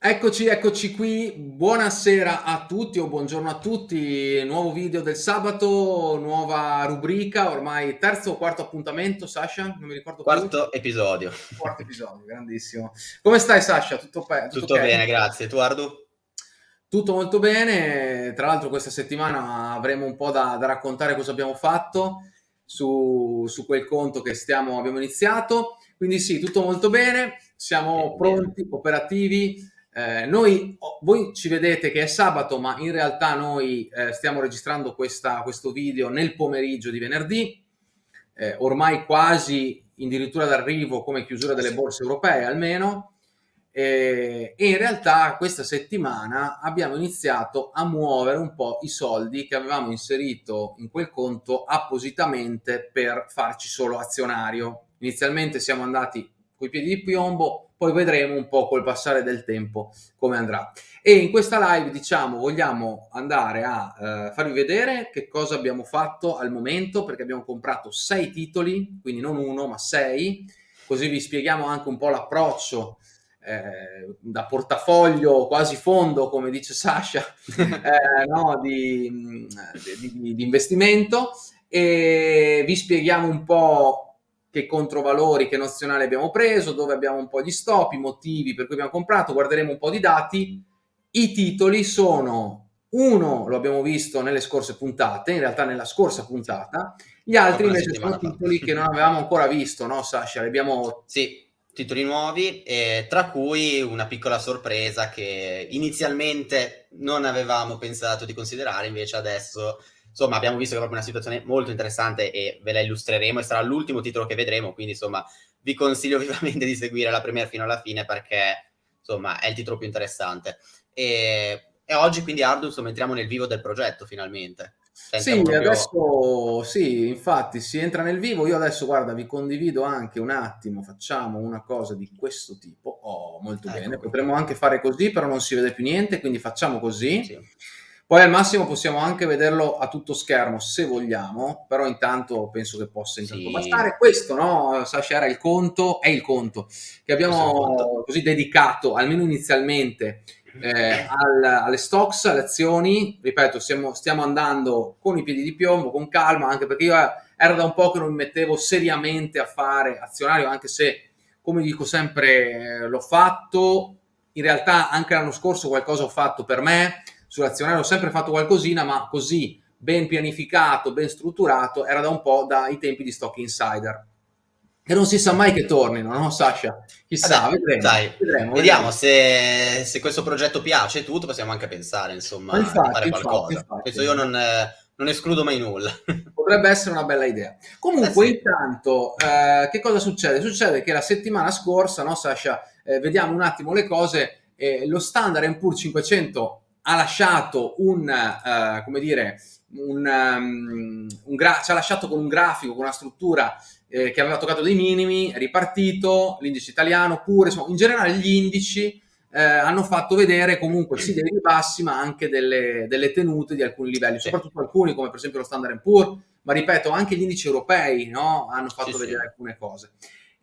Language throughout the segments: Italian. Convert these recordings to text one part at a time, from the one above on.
Eccoci, eccoci qui. Buonasera a tutti o buongiorno a tutti. Nuovo video del sabato, nuova rubrica, ormai terzo o quarto appuntamento, Sasha? Non mi ricordo Quarto più. episodio. Quarto episodio, grandissimo. Come stai Sasha? Tutto, tutto, tutto okay? bene, grazie. Tu Ardu? Tutto molto bene. Tra l'altro questa settimana avremo un po' da, da raccontare cosa abbiamo fatto su, su quel conto che stiamo, abbiamo iniziato. Quindi sì, tutto molto bene. Siamo pronti, operativi eh, noi, voi ci vedete che è sabato, ma in realtà noi eh, stiamo registrando questa, questo video nel pomeriggio di venerdì, eh, ormai quasi addirittura d'arrivo come chiusura delle borse europee almeno, e in realtà questa settimana abbiamo iniziato a muovere un po' i soldi che avevamo inserito in quel conto appositamente per farci solo azionario. Inizialmente siamo andati coi piedi di piombo, poi vedremo un po' col passare del tempo come andrà. E in questa live, diciamo, vogliamo andare a eh, farvi vedere che cosa abbiamo fatto al momento, perché abbiamo comprato sei titoli, quindi non uno, ma sei, così vi spieghiamo anche un po' l'approccio eh, da portafoglio quasi fondo, come dice Sasha, eh, no, di, di, di investimento, e vi spieghiamo un po' che controvalori, che nozionale abbiamo preso, dove abbiamo un po' gli stop, i motivi per cui abbiamo comprato, guarderemo un po' di dati. I titoli sono uno lo abbiamo visto nelle scorse puntate, in realtà nella scorsa puntata, gli altri invece sono titoli che non avevamo ancora visto, no Sasha? Abbiamo... Sì, titoli nuovi, eh, tra cui una piccola sorpresa che inizialmente non avevamo pensato di considerare, invece adesso insomma abbiamo visto che è proprio una situazione molto interessante e ve la illustreremo e sarà l'ultimo titolo che vedremo, quindi insomma vi consiglio vivamente di seguire la premiere fino alla fine perché insomma è il titolo più interessante. E, e oggi quindi Ardu insomma entriamo nel vivo del progetto finalmente. Sì, proprio... adesso sì, infatti si entra nel vivo. Io adesso, guarda, vi condivido anche un attimo, facciamo una cosa di questo tipo. Oh, molto ecco bene. Qui. Potremmo anche fare così, però non si vede più niente, quindi facciamo così. Sì. Poi al massimo possiamo anche vederlo a tutto schermo se vogliamo, però intanto penso che possa intanto sì. bastare. Questo, no, Sasha, era il conto, è il conto che abbiamo così dedicato, almeno inizialmente, eh, al, alle stocks, alle azioni. Ripeto, stiamo, stiamo, andando con i piedi di piombo, con calma, anche perché io eh, era da un po' che non mi mettevo seriamente a fare azionario, anche se, come dico sempre, eh, l'ho fatto. In realtà anche l'anno scorso qualcosa ho fatto per me sull'azionario ho sempre fatto qualcosina, ma così ben pianificato, ben strutturato, era da un po' dai tempi di Stock Insider. E non si sa mai che tornino, no Sasha? Chissà, Vabbè, vedremo, dai, vedremo, Vediamo se, se, questo progetto piace e tutto, possiamo anche pensare, insomma, infatti, a fare qualcosa. Infatti. Penso io non, non, escludo mai nulla. Potrebbe essere una bella idea. Comunque, eh sì. intanto, eh, che cosa succede? Succede che la settimana scorsa, no Sasha, eh, vediamo un attimo le cose, eh, lo Standard Poor's 500 ha lasciato un, uh, come dire, un, um, un ci ha lasciato con un grafico, con una struttura eh, che aveva toccato dei minimi, è ripartito, l'indice italiano pure, insomma, in generale gli indici eh, hanno fatto vedere comunque sì dei ribassi ma anche delle, delle tenute di alcuni livelli, soprattutto alcuni come per esempio lo Standard Poor's, ma ripeto anche gli indici europei no? hanno fatto sì, vedere sì. alcune cose.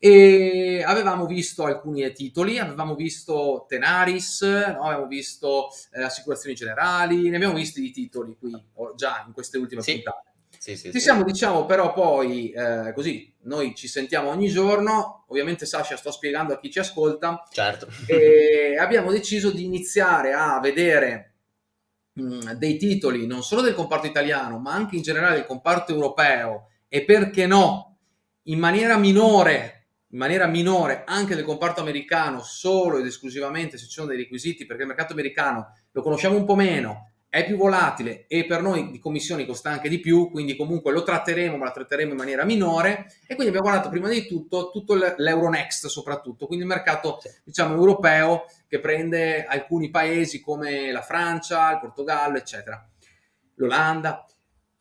E avevamo visto alcuni titoli, avevamo visto Tenaris, no? avevamo visto eh, Assicurazioni Generali, ne abbiamo visti di titoli qui già in queste ultime sì. puntate. Sì, sì, ci siamo, diciamo, però poi eh, così, noi ci sentiamo ogni giorno, ovviamente Sasha sto spiegando a chi ci ascolta, certo. e abbiamo deciso di iniziare a vedere mh, dei titoli non solo del comparto italiano, ma anche in generale del comparto europeo e perché no, in maniera minore in maniera minore anche del comparto americano solo ed esclusivamente se ci sono dei requisiti perché il mercato americano lo conosciamo un po' meno, è più volatile e per noi di commissioni costa anche di più, quindi comunque lo tratteremo, ma lo tratteremo in maniera minore. E quindi abbiamo guardato prima di tutto tutto l'Euronext soprattutto, quindi il mercato diciamo europeo che prende alcuni paesi come la Francia, il Portogallo, eccetera, l'Olanda.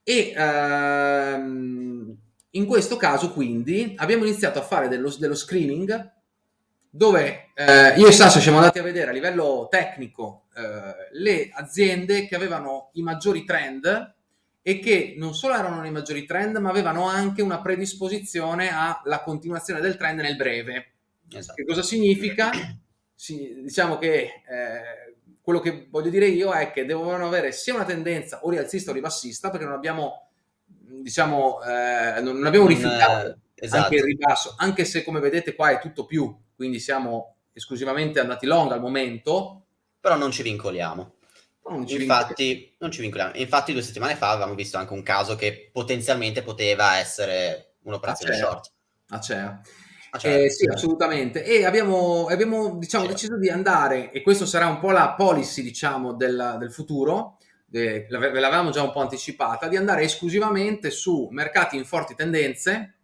E ehm, in questo caso quindi abbiamo iniziato a fare dello, dello screening dove eh, io e Sasso siamo andati a vedere a livello tecnico eh, le aziende che avevano i maggiori trend e che non solo erano nei maggiori trend ma avevano anche una predisposizione alla continuazione del trend nel breve. Esatto. Che cosa significa? sì, diciamo che eh, quello che voglio dire io è che devono avere sia una tendenza o rialzista o ribassista, perché non abbiamo, diciamo, eh, non abbiamo rifiutato eh, esatto. anche il ribasso, anche se come vedete qua è tutto più, quindi siamo esclusivamente andati long al momento. Però non ci vincoliamo. Non ci infatti, non ci vincoliamo. Infatti due settimane fa avevamo visto anche un caso che potenzialmente poteva essere un'operazione short. Acea. Ah, certo. Eh, sì, assolutamente. E abbiamo, abbiamo diciamo, deciso di andare, e questa sarà un po' la policy diciamo, del, del futuro, ve l'avevamo già un po' anticipata, di andare esclusivamente su mercati in forti tendenze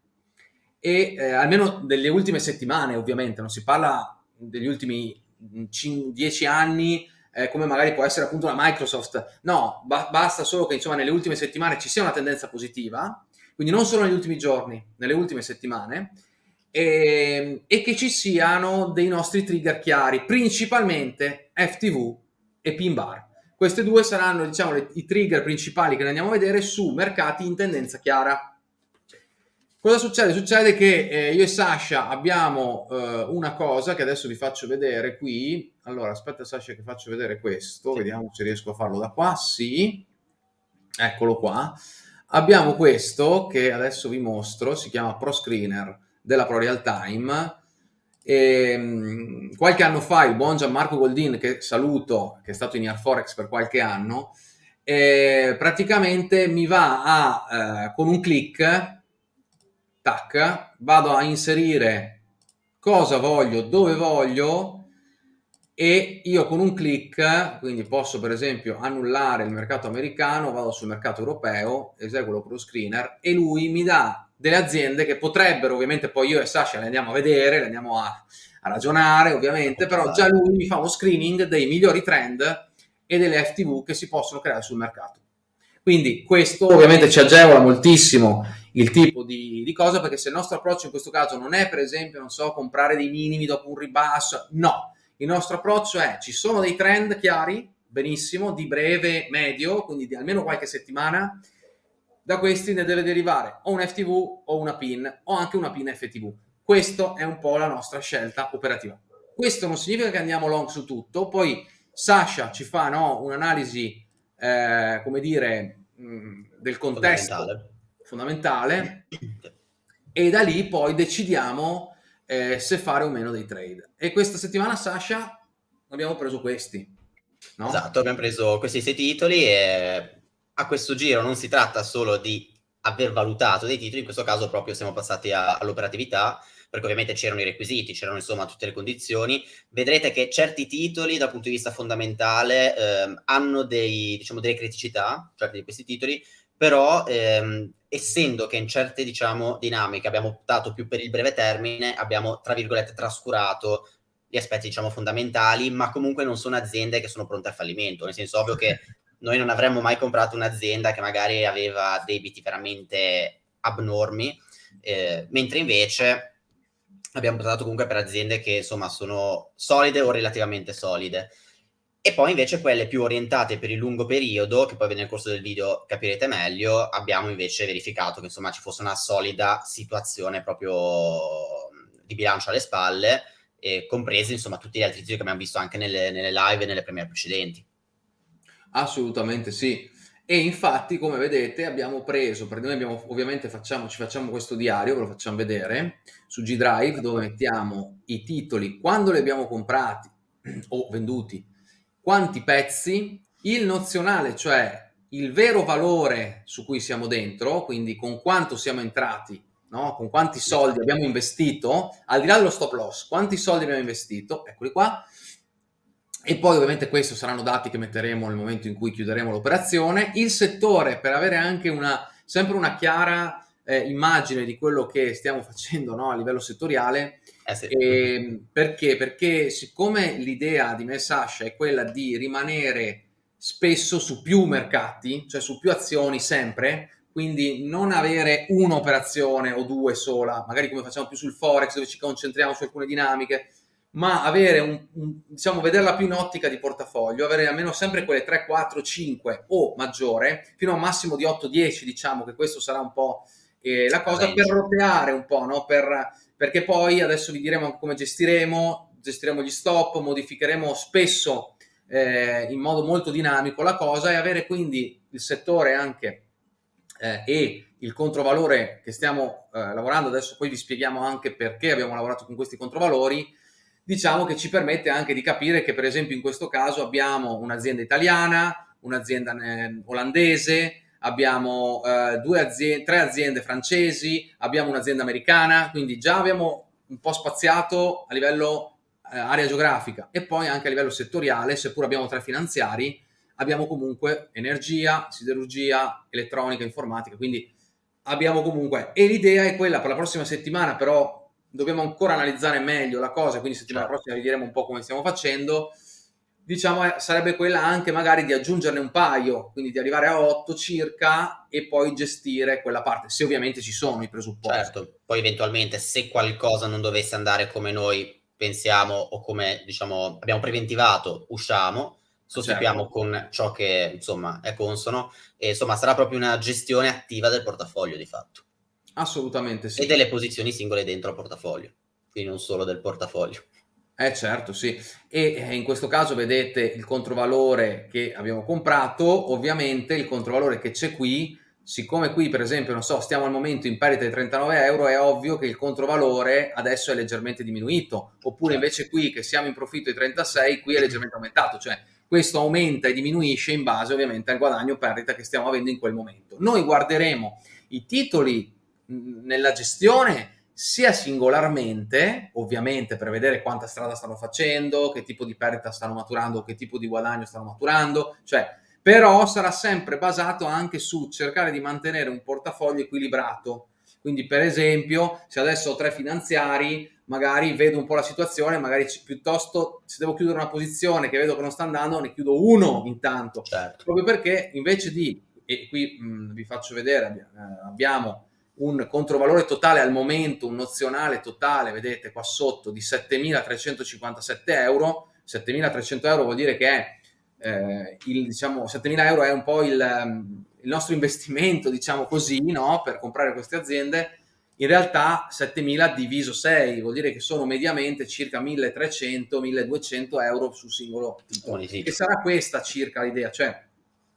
e eh, almeno delle ultime settimane, ovviamente, non si parla degli ultimi 10 anni eh, come magari può essere appunto una Microsoft. No, ba basta solo che insomma nelle ultime settimane ci sia una tendenza positiva, quindi non solo negli ultimi giorni, nelle ultime settimane, e, ehm, e che ci siano dei nostri trigger chiari, principalmente FTV e pin bar. Queste due saranno diciamo, le, i trigger principali che andiamo a vedere su mercati in tendenza chiara. Cosa succede? Succede che eh, io e Sasha abbiamo eh, una cosa che adesso vi faccio vedere qui. Allora, aspetta Sasha che faccio vedere questo, vediamo se riesco a farlo da qua. Sì, eccolo qua. Abbiamo questo che adesso vi mostro, si chiama Pro Screener della Pro Real Time. E, ehm, qualche anno fa il buon Gianmarco Goldin, che saluto, che è stato in Air Forex per qualche anno, eh, praticamente mi va a, eh, con un click, tac, vado a inserire cosa voglio, dove voglio, e io con un click, quindi posso per esempio annullare il mercato americano, vado sul mercato europeo, eseguo lo pro screener e lui mi dà delle aziende che potrebbero, ovviamente poi io e Sasha le andiamo a vedere, le andiamo a, a ragionare ovviamente, però già lui mi fa uno screening dei migliori trend e delle FTV che si possono creare sul mercato. Quindi questo ovviamente ci agevola moltissimo il tipo di, di, cosa, perché se il nostro approccio in questo caso non è per esempio, non so, comprare dei minimi dopo un ribasso, no, il nostro approccio è ci sono dei trend chiari, benissimo, di breve, medio, quindi di almeno qualche settimana, da questi ne deve derivare o un FTV o una PIN o anche una PIN FTV. Questa è un po' la nostra scelta operativa. Questo non significa che andiamo long su tutto, poi Sasha ci fa no, un'analisi, eh, come dire, mh, mm, del contesto fondamentale. fondamentale e da lì poi decidiamo eh, se fare o meno dei trade. E questa settimana, Sasha, abbiamo preso questi. No? Esatto, abbiamo preso questi sei titoli e a questo giro non si tratta solo di aver valutato dei titoli, in questo caso proprio siamo passati all'operatività, perché ovviamente c'erano i requisiti, c'erano insomma tutte le condizioni. Vedrete che certi titoli dal punto di vista fondamentale eh, hanno dei, diciamo, delle criticità, certi di questi titoli, però ehm, essendo che in certe diciamo, dinamiche abbiamo optato più per il breve termine, abbiamo tra virgolette trascurato gli aspetti diciamo fondamentali, ma comunque non sono aziende che sono pronte al fallimento, nel senso ovvio che noi non avremmo mai comprato un'azienda che magari aveva debiti veramente abnormi, eh, mentre invece abbiamo optato comunque per aziende che insomma sono solide o relativamente solide. E poi invece quelle più orientate per il lungo periodo, che poi nel corso del video capirete meglio, abbiamo invece verificato che insomma ci fosse una solida situazione proprio di bilancio alle spalle, e compresi insomma tutti gli altri titoli che abbiamo visto anche nelle, nelle live e nelle premiere precedenti. Assolutamente sì. E infatti, come vedete, abbiamo preso, perché noi abbiamo, ovviamente facciamo, ci facciamo questo diario, ve lo facciamo vedere, su G Drive, dove mettiamo i titoli, quando li abbiamo comprati o venduti, quanti pezzi, il nozionale, cioè il vero valore su cui siamo dentro, quindi con quanto siamo entrati, no? con quanti soldi abbiamo investito, al di là dello stop loss, quanti soldi abbiamo investito, eccoli qua, e poi ovviamente questi saranno dati che metteremo nel momento in cui chiuderemo l'operazione, il settore per avere anche una, sempre una chiara eh, immagine di quello che stiamo facendo no, a livello settoriale, eh sì. eh, perché? Perché siccome l'idea di me Sasha è quella di rimanere spesso su più mercati, cioè su più azioni sempre, quindi non avere un'operazione o due sola, magari come facciamo più sul Forex dove ci concentriamo su alcune dinamiche, ma avere un, un, diciamo, vederla più in ottica di portafoglio, avere almeno sempre quelle 3, 4, 5 o maggiore, fino a un massimo di 8, 10, diciamo che questo sarà un po' eh, la cosa per roteare un po', no? per, perché poi adesso vi diremo come gestiremo, gestiremo gli stop, modificheremo spesso eh, in modo molto dinamico la cosa e avere quindi il settore anche eh, e il controvalore che stiamo eh, lavorando, adesso poi vi spieghiamo anche perché abbiamo lavorato con questi controvalori, diciamo che ci permette anche di capire che per esempio in questo caso abbiamo un'azienda italiana, un'azienda eh, olandese, abbiamo eh, aziende, tre aziende francesi, abbiamo un'azienda americana, quindi già abbiamo un po' spaziato a livello eh, area geografica e poi anche a livello settoriale, seppur abbiamo tre finanziari, abbiamo comunque energia, siderurgia, elettronica, informatica, quindi abbiamo comunque, e l'idea è quella per la prossima settimana, però dobbiamo ancora analizzare meglio la cosa, quindi settimana certo. prossima vi diremo un po' come stiamo facendo, diciamo eh, sarebbe quella anche magari di aggiungerne un paio, quindi di arrivare a 8 circa e poi gestire quella parte, se ovviamente ci sono i presupposti. Certo, poi eventualmente se qualcosa non dovesse andare come noi pensiamo o come diciamo abbiamo preventivato, usciamo, sostituiamo certo. con ciò che insomma è consono e insomma sarà proprio una gestione attiva del portafoglio di fatto. Assolutamente sì. E delle posizioni singole dentro al portafoglio, quindi non solo del portafoglio. Eh certo, sì. E eh, in questo caso vedete il controvalore che abbiamo comprato, ovviamente il controvalore che c'è qui siccome qui per esempio, non so, stiamo al momento in perdita di 39 euro, è ovvio che il controvalore adesso è leggermente diminuito, oppure certo. invece qui che siamo in profitto di 36, qui è leggermente aumentato, cioè questo aumenta e diminuisce in base ovviamente al guadagno o perdita che stiamo avendo in quel momento. Noi guarderemo i titoli nella gestione sia singolarmente, ovviamente per vedere quanta strada stanno facendo, che tipo di perdita stanno maturando, che tipo di guadagno stanno maturando, cioè però sarà sempre basato anche su cercare di mantenere un portafoglio equilibrato. Quindi, per esempio, se adesso ho tre finanziari, magari vedo un po' la situazione, magari piuttosto se devo chiudere una posizione che vedo che non sta andando, ne chiudo uno intanto. Certo. Proprio perché invece di, e qui mh, vi faccio vedere, eh, abbiamo un controvalore totale al momento, un nozionale totale, vedete qua sotto, di 7.357 euro. 7.300 euro vuol dire che è eh, il, diciamo, 7.000 euro è un po' il, ehm, il nostro investimento, diciamo così, no? per comprare queste aziende, in realtà 7.000 diviso 6 vuol dire che sono mediamente circa 1.300-1.200 euro su singolo titolo. E sarà questa circa l'idea, cioè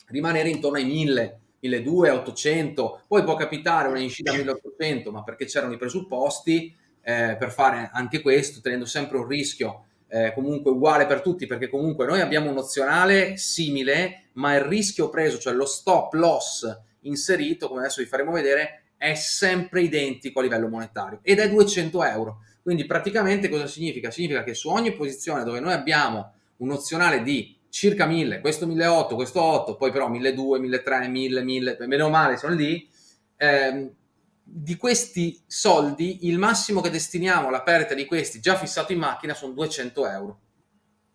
rimanere intorno ai 1.000, 1.200, 800, poi può capitare una uscita a 1.800, ma perché c'erano i presupposti eh, per fare anche questo, tenendo sempre un rischio eh, comunque uguale per tutti, perché comunque noi abbiamo un nozionale simile, ma il rischio preso, cioè lo stop loss inserito, come adesso vi faremo vedere, è sempre identico a livello monetario ed è 200 euro. Quindi praticamente cosa significa? Significa che su ogni posizione dove noi abbiamo un nozionale di circa 1000, questo 1800, questo 8, poi però 1200, 1300, 1000, 1000, meno male sono lì, ehm, di questi soldi il massimo che destiniamo alla perdita di questi già fissato in macchina sono 200 euro.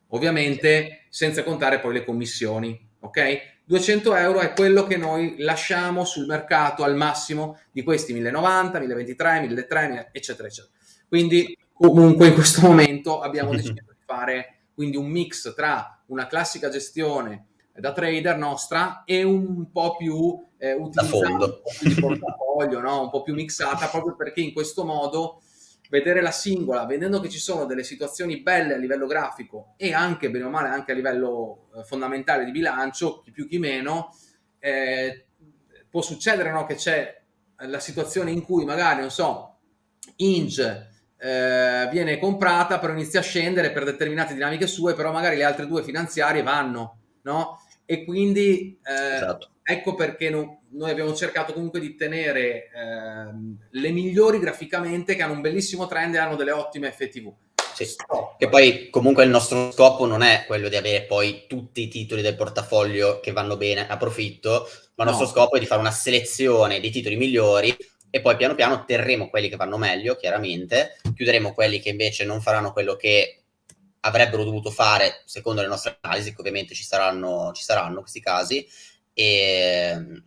Ovviamente senza contare poi le commissioni, ok? 200 euro è quello che noi lasciamo sul mercato al massimo di questi 1090, 1023, 1300, eccetera, eccetera. Quindi comunque in questo momento abbiamo deciso di fare quindi un mix tra una classica gestione da trader nostra e un po' più eh, utilizzata di portafoglio, no? un po' più mixata, proprio perché in questo modo vedere la singola, vedendo che ci sono delle situazioni belle a livello grafico e anche, bene o male, anche a livello eh, fondamentale di bilancio, chi più chi meno, eh, può succedere no? che c'è la situazione in cui magari, non so, Inge eh, viene comprata, però inizia a scendere per determinate dinamiche sue, però magari le altre due finanziarie vanno, no? e quindi eh, esatto. ecco perché no, noi abbiamo cercato comunque di tenere eh, le migliori graficamente che hanno un bellissimo trend e hanno delle ottime FTV. Sì. Che poi comunque il nostro scopo non è quello di avere poi tutti i titoli del portafoglio che vanno bene a profitto, ma il nostro no. scopo è di fare una selezione dei titoli migliori e poi piano piano terremo quelli che vanno meglio, chiaramente, chiuderemo quelli che invece non faranno quello che avrebbero dovuto fare secondo le nostre analisi, che ovviamente ci saranno, ci saranno questi casi, e,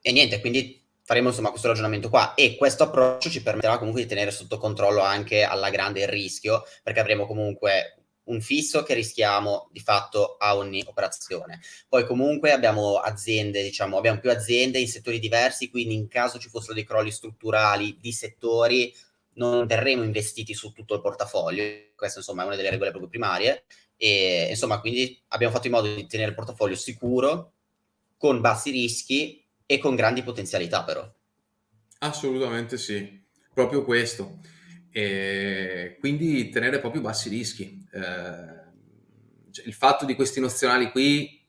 e niente, quindi faremo insomma questo ragionamento qua. E questo approccio ci permetterà comunque di tenere sotto controllo anche alla grande il rischio, perché avremo comunque un fisso che rischiamo di fatto a ogni operazione. Poi comunque abbiamo aziende, diciamo, abbiamo più aziende in settori diversi, quindi in caso ci fossero dei crolli strutturali di settori, non verremo investiti su tutto il portafoglio, questa insomma è una delle regole proprio primarie, e insomma quindi abbiamo fatto in modo di tenere il portafoglio sicuro, con bassi rischi e con grandi potenzialità però. Assolutamente sì, proprio questo. E quindi tenere proprio bassi rischi. Eh, cioè, il fatto di questi nozionali qui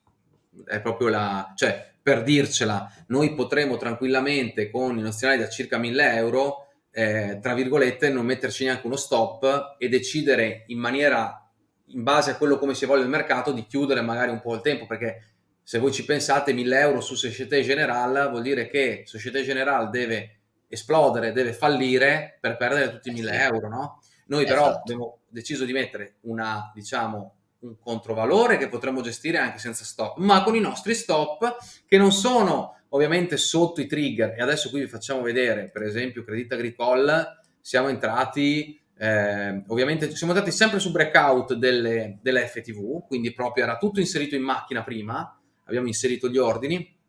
è proprio la... cioè per dircela, noi potremo tranquillamente con i nozionali da circa 1000 euro, eh, tra virgolette, non metterci neanche uno stop e decidere in maniera, in base a quello come si vuole il mercato, di chiudere magari un po' il tempo, perché se voi ci pensate 1000 euro su Societe Generale vuol dire che Societe Generale deve esplodere, deve fallire per perdere tutti i 1000 euro, no? Noi però esatto. abbiamo deciso di mettere una, diciamo, un controvalore che potremmo gestire anche senza stop, ma con i nostri stop che non sono ovviamente sotto i trigger. E adesso qui vi facciamo vedere, per esempio, Credit Agricole, siamo entrati, eh, ovviamente siamo andati sempre su breakout delle, delle FTV, quindi proprio era tutto inserito in macchina prima, abbiamo inserito gli ordini,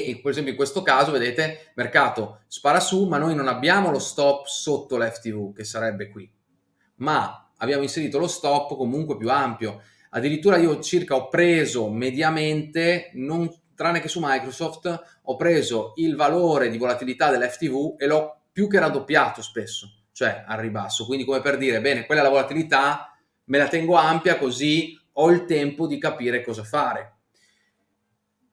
e per esempio in questo caso vedete mercato spara su ma noi non abbiamo lo stop sotto l'FTV che sarebbe qui ma abbiamo inserito lo stop comunque più ampio. Addirittura io circa ho preso mediamente, non, tranne che su Microsoft, ho preso il valore di volatilità dell'FTV e l'ho più che raddoppiato spesso, cioè al ribasso. Quindi come per dire, bene, quella è la volatilità, me la tengo ampia così ho il tempo di capire cosa fare.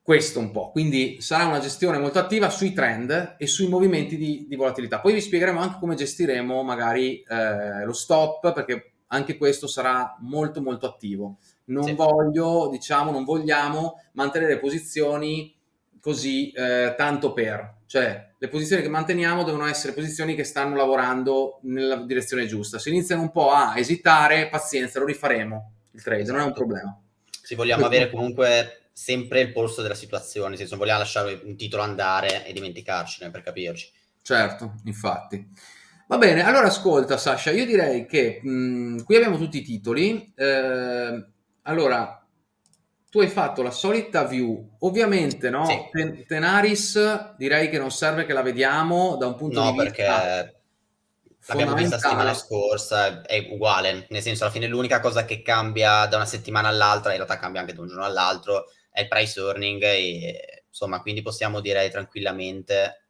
Questo un po', quindi sarà una gestione molto attiva sui trend e sui movimenti di, di volatilità. Poi vi spiegheremo anche come gestiremo magari eh, lo stop, perché anche questo sarà molto molto attivo. Non sì. voglio, diciamo, non vogliamo mantenere posizioni così eh, tanto per, cioè le posizioni che manteniamo devono essere posizioni che stanno lavorando nella direzione giusta. Se iniziano un po' a esitare, pazienza, lo rifaremo il trade, esatto. non è un esatto. problema. Se vogliamo avere comunque sempre il polso della situazione, nel senso non vogliamo lasciare un titolo andare e dimenticarcene per capirci. Certo, infatti. Va bene, allora ascolta Sasha, io direi che mh, mm, qui abbiamo tutti i titoli. Eh, allora, tu hai fatto la solita view, ovviamente no? Sì. Ten Tenaris direi che non serve che la vediamo da un punto no, di vista... No, perché l'abbiamo vista la settimana scorsa, è uguale, nel senso alla fine l'unica cosa che cambia da una settimana all'altra, in realtà cambia anche da un giorno all'altro, è il price earning e insomma quindi possiamo dire tranquillamente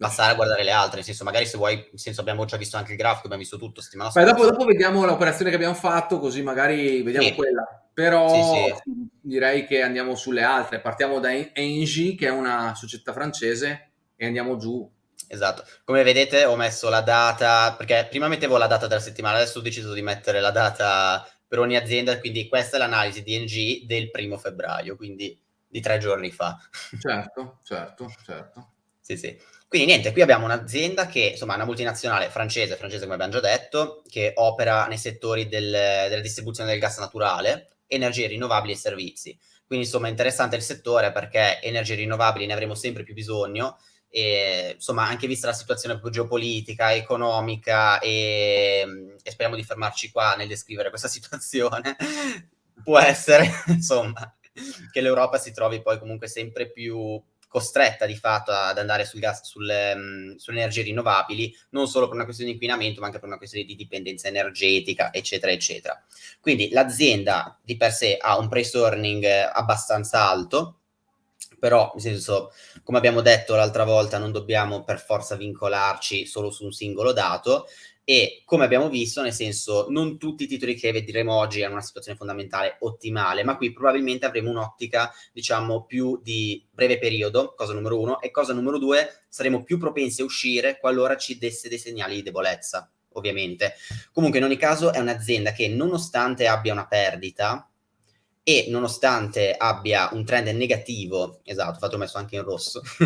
passare a guardare le altre, nel senso magari se vuoi, nel senso abbiamo già visto anche il grafico, abbiamo visto tutto settimana scorsa. Dopo, dopo, vediamo l'operazione che abbiamo fatto, così magari vediamo sì. quella. Però sì, sì. direi che andiamo sulle altre. Partiamo da Engie, che è una società francese, e andiamo giù. Esatto. Come vedete ho messo la data, perché prima mettevo la data della settimana, adesso ho deciso di mettere la data per ogni azienda, quindi questa è l'analisi Engie del primo febbraio, quindi di tre giorni fa. Certo, certo, certo. sì, sì. Quindi niente, qui abbiamo un'azienda che insomma è una multinazionale francese, francese come abbiamo già detto, che opera nei settori del, della distribuzione del gas naturale, energie rinnovabili e servizi. Quindi insomma è interessante il settore perché energie rinnovabili ne avremo sempre più bisogno e insomma anche vista la situazione geopolitica, economica e, e speriamo di fermarci qua nel descrivere questa situazione, può essere insomma che l'Europa si trovi poi comunque sempre più costretta di fatto ad andare sul gas, sulle, um, sulle energie rinnovabili, non solo per una questione di inquinamento, ma anche per una questione di dipendenza energetica, eccetera, eccetera. Quindi l'azienda di per sé ha un price earning abbastanza alto, però nel senso, come abbiamo detto l'altra volta, non dobbiamo per forza vincolarci solo su un singolo dato, e come abbiamo visto, nel senso, non tutti i titoli che vedremo oggi hanno una situazione fondamentale ottimale, ma qui probabilmente avremo un'ottica, diciamo, più di breve periodo, cosa numero uno, e cosa numero due, saremo più propensi a uscire qualora ci desse dei segnali di debolezza, ovviamente. Comunque, in ogni caso, è un'azienda che nonostante abbia una perdita, e nonostante abbia un trend negativo, esatto, infatti ho messo anche in rosso,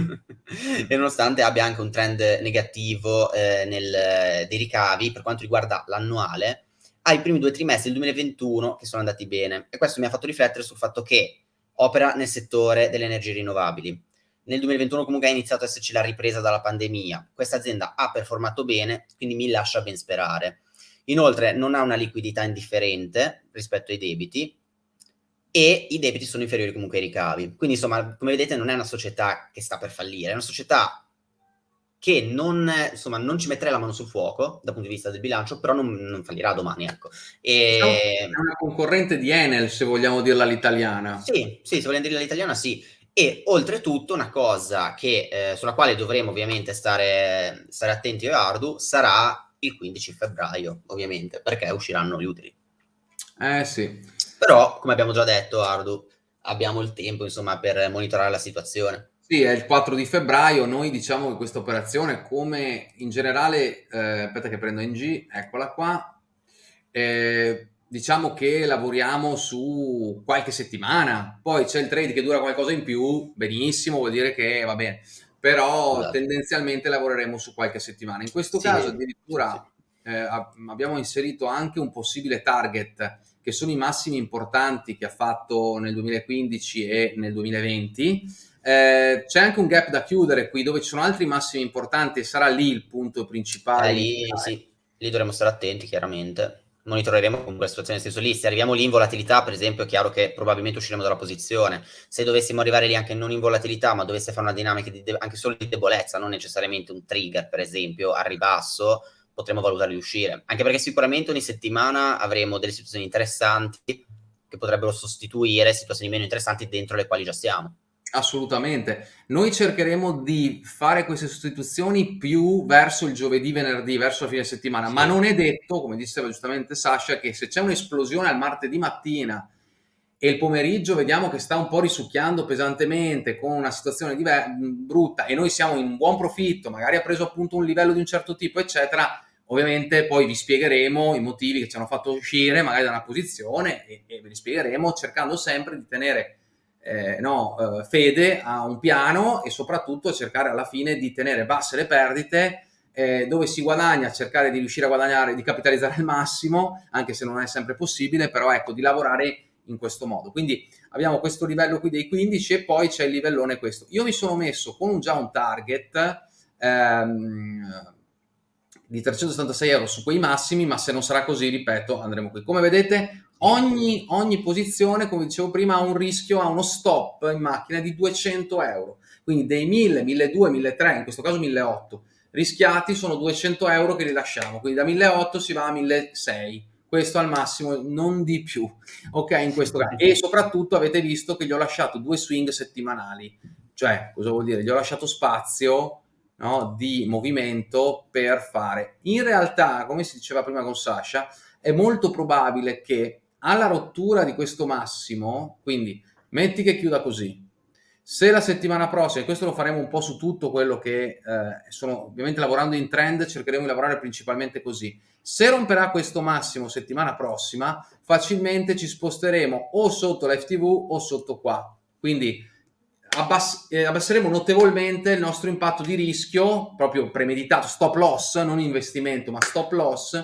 e nonostante abbia anche un trend negativo eh, nel, dei ricavi per quanto riguarda l'annuale, ha i primi due trimestri del 2021 che sono andati bene e questo mi ha fatto riflettere sul fatto che opera nel settore delle energie rinnovabili. Nel 2021 comunque ha iniziato ad esserci la ripresa dalla pandemia. Questa azienda ha performato bene, quindi mi lascia ben sperare. Inoltre non ha una liquidità indifferente rispetto ai debiti, e i debiti sono inferiori comunque ai ricavi. Quindi insomma, come vedete non è una società che sta per fallire, è una società che non, insomma, non ci metterei la mano sul fuoco dal punto di vista del bilancio, però non, non fallirà domani, ecco. E... È una concorrente di Enel, se vogliamo dirla all'italiana. Sì, sì, se vogliamo dirla all'italiana, sì. E oltretutto una cosa che, eh, sulla quale dovremo ovviamente stare, stare attenti e Ardu sarà il 15 febbraio, ovviamente, perché usciranno gli utili. Eh sì. Però, come abbiamo già detto, Ardu, abbiamo il tempo, insomma, per monitorare la situazione. Sì, è il 4 di febbraio, noi diciamo che questa operazione, come in generale, eh, aspetta che prendo in G, eccola qua, eh, diciamo che lavoriamo su qualche settimana, poi c'è il trade che dura qualcosa in più, benissimo, vuol dire che va bene, però esatto. tendenzialmente lavoreremo su qualche settimana. In questo sì, caso addirittura sì. eh, abbiamo inserito anche un possibile target che sono i massimi importanti che ha fatto nel 2015 e nel 2020, eh, c'è anche un gap da chiudere qui dove ci sono altri massimi importanti e sarà lì il punto principale. Eh, lì, sì, lì dovremo stare attenti chiaramente. Monitoreremo comunque la situazione nel senso lì. Se arriviamo lì in volatilità, per esempio, è chiaro che probabilmente usciremo dalla posizione. Se dovessimo arrivare lì anche non in volatilità, ma dovesse fare una dinamica di anche solo di debolezza, non necessariamente un trigger, per esempio, a ribasso, potremmo valutare di uscire. Anche perché sicuramente ogni settimana avremo delle situazioni interessanti che potrebbero sostituire situazioni meno interessanti dentro le quali già siamo. Assolutamente. Noi cercheremo di fare queste sostituzioni più verso il giovedì, venerdì, verso la fine settimana, sì. ma non è detto, come diceva giustamente Sasha, che se c'è un'esplosione al martedì mattina e il pomeriggio vediamo che sta un po' risucchiando pesantemente con una situazione brutta e noi siamo in buon profitto, magari ha preso appunto un livello di un certo tipo, eccetera, ovviamente poi vi spiegheremo i motivi che ci hanno fatto uscire magari da una posizione e, e ve li spiegheremo cercando sempre di tenere eh, no, eh, fede a un piano e soprattutto cercare alla fine di tenere basse le perdite eh, dove si guadagna, cercare di riuscire a guadagnare, di capitalizzare al massimo, anche se non è sempre possibile, però ecco, di lavorare in questo modo. Quindi abbiamo questo livello qui dei 15 e poi c'è il livellone questo. Io mi sono messo con già un target ehm, di 376 euro su quei massimi, ma se non sarà così, ripeto, andremo qui. Come vedete, Ogni, ogni, posizione, come dicevo prima, ha un rischio, ha uno stop in macchina di 200 euro. Quindi dei 1000, 1200, 1300, in questo caso 1800, rischiati sono 200 euro che rilasciamo. Quindi da 1800 si va a 1600. Questo al massimo, non di più. Ok, in questo caso. E soprattutto avete visto che gli ho lasciato due swing settimanali. Cioè, cosa vuol dire? Gli ho lasciato spazio no, di movimento per fare. In realtà, come si diceva prima con Sasha, è molto probabile che alla rottura di questo massimo, quindi metti che chiuda così, se la settimana prossima, e questo lo faremo un po' su tutto quello che eh, sono ovviamente lavorando in trend, cercheremo di lavorare principalmente così. Se romperà questo massimo settimana prossima, facilmente ci sposteremo o sotto l'FTV o sotto qua. Quindi abbass eh, abbasseremo notevolmente il nostro impatto di rischio, proprio premeditato, stop loss, non investimento, ma stop loss,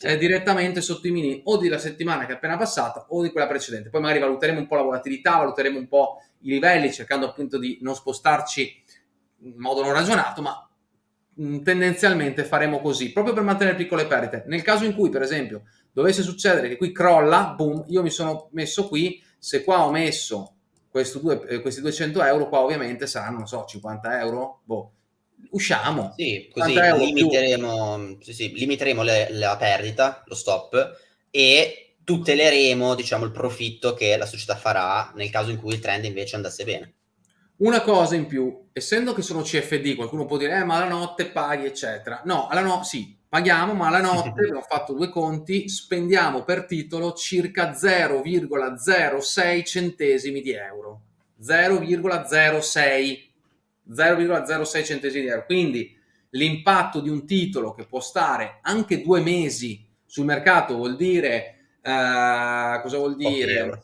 eh, direttamente sotto i mini o della settimana che è appena passata o di quella precedente. Poi magari valuteremo un po' la volatilità, valuteremo un po' i livelli, cercando appunto di non spostarci in modo non ragionato, ma mh, mm, tendenzialmente faremo così, proprio per mantenere piccole perdite. Nel caso in cui, per esempio, dovesse succedere che qui crolla, boom, io mi sono messo qui, se qua ho messo due, eh, questi 200 euro, qua ovviamente saranno, non so, 50 euro, boh, usciamo. Sì, così limiteremo, sì, sì, limiteremo le, la perdita, lo stop, e tuteleremo diciamo, il profitto che la società farà nel caso in cui il trend invece andasse bene. Una cosa in più, essendo che sono CFD, qualcuno può dire, eh, ma la notte paghi, eccetera. No, alla no, sì, paghiamo, ma alla notte, abbiamo fatto due conti, spendiamo per titolo circa 0,06 centesimi di euro. 0,06 0,06 centesimi di euro. Quindi l'impatto di un titolo che può stare anche due mesi sul mercato vuol dire, uh, cosa vuol dire?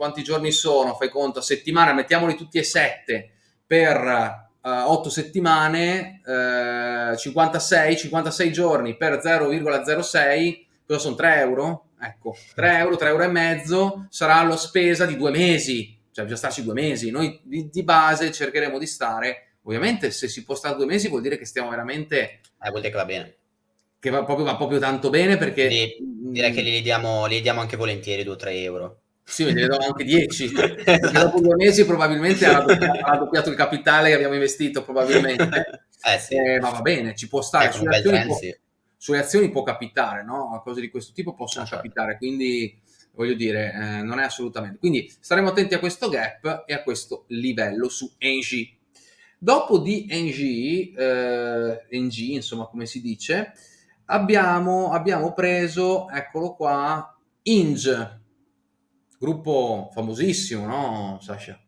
Mm, quanti giorni sono? Fai conto, a settimana, mettiamoli tutti e sette per uh, eh, 8 settimane, uh, 56, 56 giorni per 0,06, cosa sono 3 euro? Ecco, 3 euro, 3 euro e mezzo sarà la spesa di due mesi cioè bisogna starci due mesi. Noi di, di, base cercheremo di stare, ovviamente se si può stare due mesi vuol dire che stiamo veramente... Eh, vuol dire che va bene. Che va proprio, va proprio tanto bene perché... Direi che li diamo, li diamo anche volentieri 2-3 euro. Sì, ne do anche 10. dopo due mesi probabilmente ha raddoppiato, il capitale che abbiamo investito, probabilmente. Eh sì. eh, ma va bene, ci può stare. Ecco, Sulle azioni, può, sulle azioni può capitare, no? Cose di questo tipo possono Ah, certo. capitare, quindi voglio dire, eh, non è assolutamente. Quindi staremo attenti a questo gap e a questo livello su Engie. Dopo di Engie, eh, Engie, insomma, come si dice, abbiamo, abbiamo preso, eccolo qua, Inge, gruppo famosissimo, no, Sasha?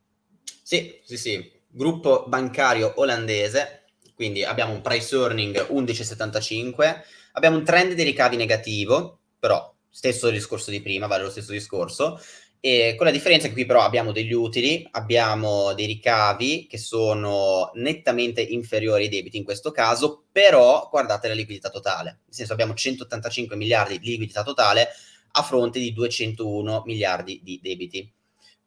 Sì, sì, sì. Gruppo bancario olandese, quindi abbiamo un price earning 11,75, abbiamo un trend di ricavi negativo, però stesso discorso di prima, vale lo stesso discorso, e con la differenza che qui però abbiamo degli utili, abbiamo dei ricavi che sono nettamente inferiori ai debiti in questo caso, però guardate la liquidità totale, nel senso abbiamo 185 miliardi di liquidità totale a fronte di 201 miliardi di debiti.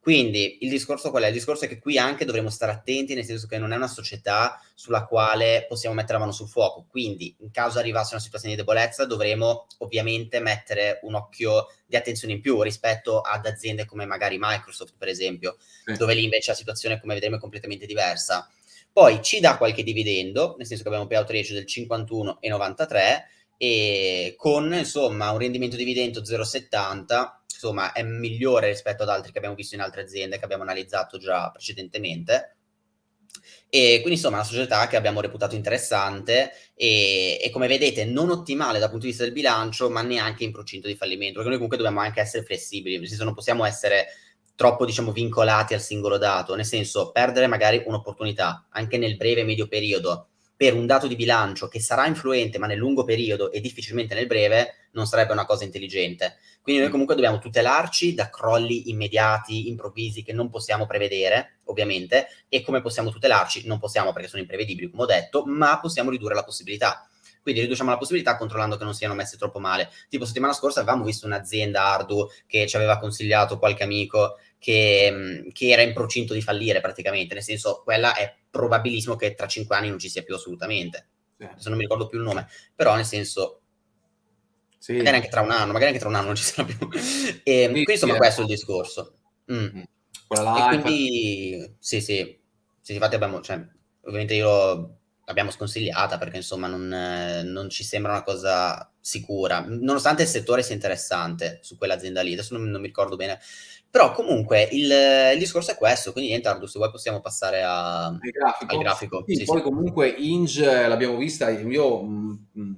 Quindi il discorso qual è? Il discorso è che qui anche dovremo stare attenti, nel senso che non è una società sulla quale possiamo mettere la mano sul fuoco. Quindi, in caso arrivasse una situazione di debolezza, dovremo ovviamente mettere un occhio di attenzione in più rispetto ad aziende come magari Microsoft, per esempio, Sì. dove lì invece la situazione, come vedremo, è completamente diversa. Poi ci dà qualche dividendo, nel senso che abbiamo un payout ratio del 51,93 e con insomma un rendimento dividendo 0,70 insomma è migliore rispetto ad altri che abbiamo visto in altre aziende che abbiamo analizzato già precedentemente. E quindi insomma è una società che abbiamo reputato interessante e, e, come vedete non ottimale dal punto di vista del bilancio ma neanche in procinto di fallimento perché noi comunque dobbiamo anche essere flessibili nel senso non possiamo essere troppo diciamo vincolati al singolo dato. Nel senso perdere magari un'opportunità anche nel breve medio periodo per un dato di bilancio che sarà influente ma nel lungo periodo e difficilmente nel breve non sarebbe una cosa intelligente quindi noi comunque dobbiamo tutelarci da crolli immediati, improvvisi che non possiamo prevedere, ovviamente, e come possiamo tutelarci? Non possiamo perché sono imprevedibili, come ho detto, ma possiamo ridurre la possibilità. Quindi riduciamo la possibilità controllando che non siano messe troppo male. Tipo settimana scorsa avevamo visto un'azienda Ardu che ci aveva consigliato qualche amico che, che, era in procinto di fallire praticamente, nel senso quella è probabilissimo che tra cinque anni non ci sia più assolutamente. Sì. Adesso non mi ricordo più il nome, però nel senso sì. magari anche tra un anno, magari anche tra un anno non ci sarà più. E, sì, quindi insomma sì, questo è il discorso. Mm. Là, e quindi sì, sì, sì, infatti abbiamo, cioè, ovviamente io l'abbiamo sconsigliata perché insomma non, eh, non, ci sembra una cosa sicura, nonostante il settore sia interessante su quell'azienda lì, adesso non, non mi ricordo bene. Però comunque il, il, discorso è questo, quindi niente Ardu, se vuoi possiamo passare a, al grafico. Al grafico. Sì, poi comunque Inge l'abbiamo vista, io mh, mh,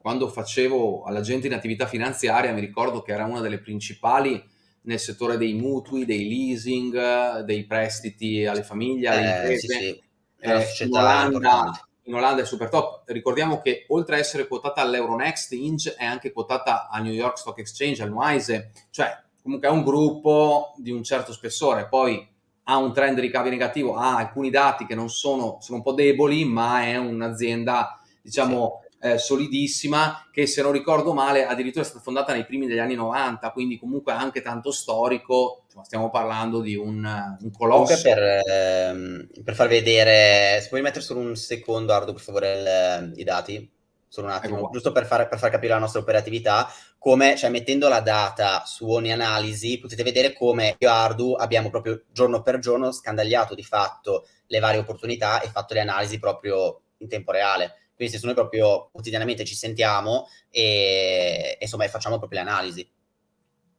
quando facevo all'agente in attività finanziaria mi ricordo che era una delle principali nel settore dei mutui, dei leasing, dei prestiti alle famiglie, alle eh, imprese. Sì, sì. Eh, in, Olanda, in, Olanda, è super top. Ricordiamo che oltre a essere quotata all'Euronext, Inge è anche quotata al New York Stock Exchange, al Noise, cioè comunque è un gruppo di un certo spessore. Poi ha un trend ricavi negativo, ha alcuni dati che non sono, sono un po' deboli, ma è un'azienda, diciamo, sì. eh, solidissima che se non ricordo male addirittura è stata fondata nei primi degli anni 90 quindi comunque anche tanto storico. Insomma, stiamo parlando di un, un colosso. Comunque per, ehm, per, far vedere se puoi mettere solo un secondo Ardo per favore il, i dati. Solo un attimo, ecco giusto per far, per far, capire la nostra operatività, come, cioè mettendo la data su ogni analisi, potete vedere come io e Ardu abbiamo proprio giorno per giorno scandagliato di fatto le varie opportunità e fatto le analisi proprio in tempo reale. Quindi se noi proprio quotidianamente ci sentiamo e, e insomma facciamo proprio le analisi.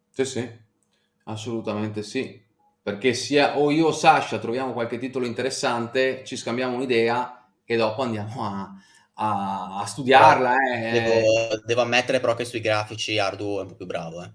Sì, sì, assolutamente sì. Perché sia o io o Sasha troviamo qualche titolo interessante, ci scambiamo un'idea e dopo andiamo a, a, a studiarla. Eh. Devo, devo, ammettere però che sui grafici Ardu è un po' più bravo. Eh.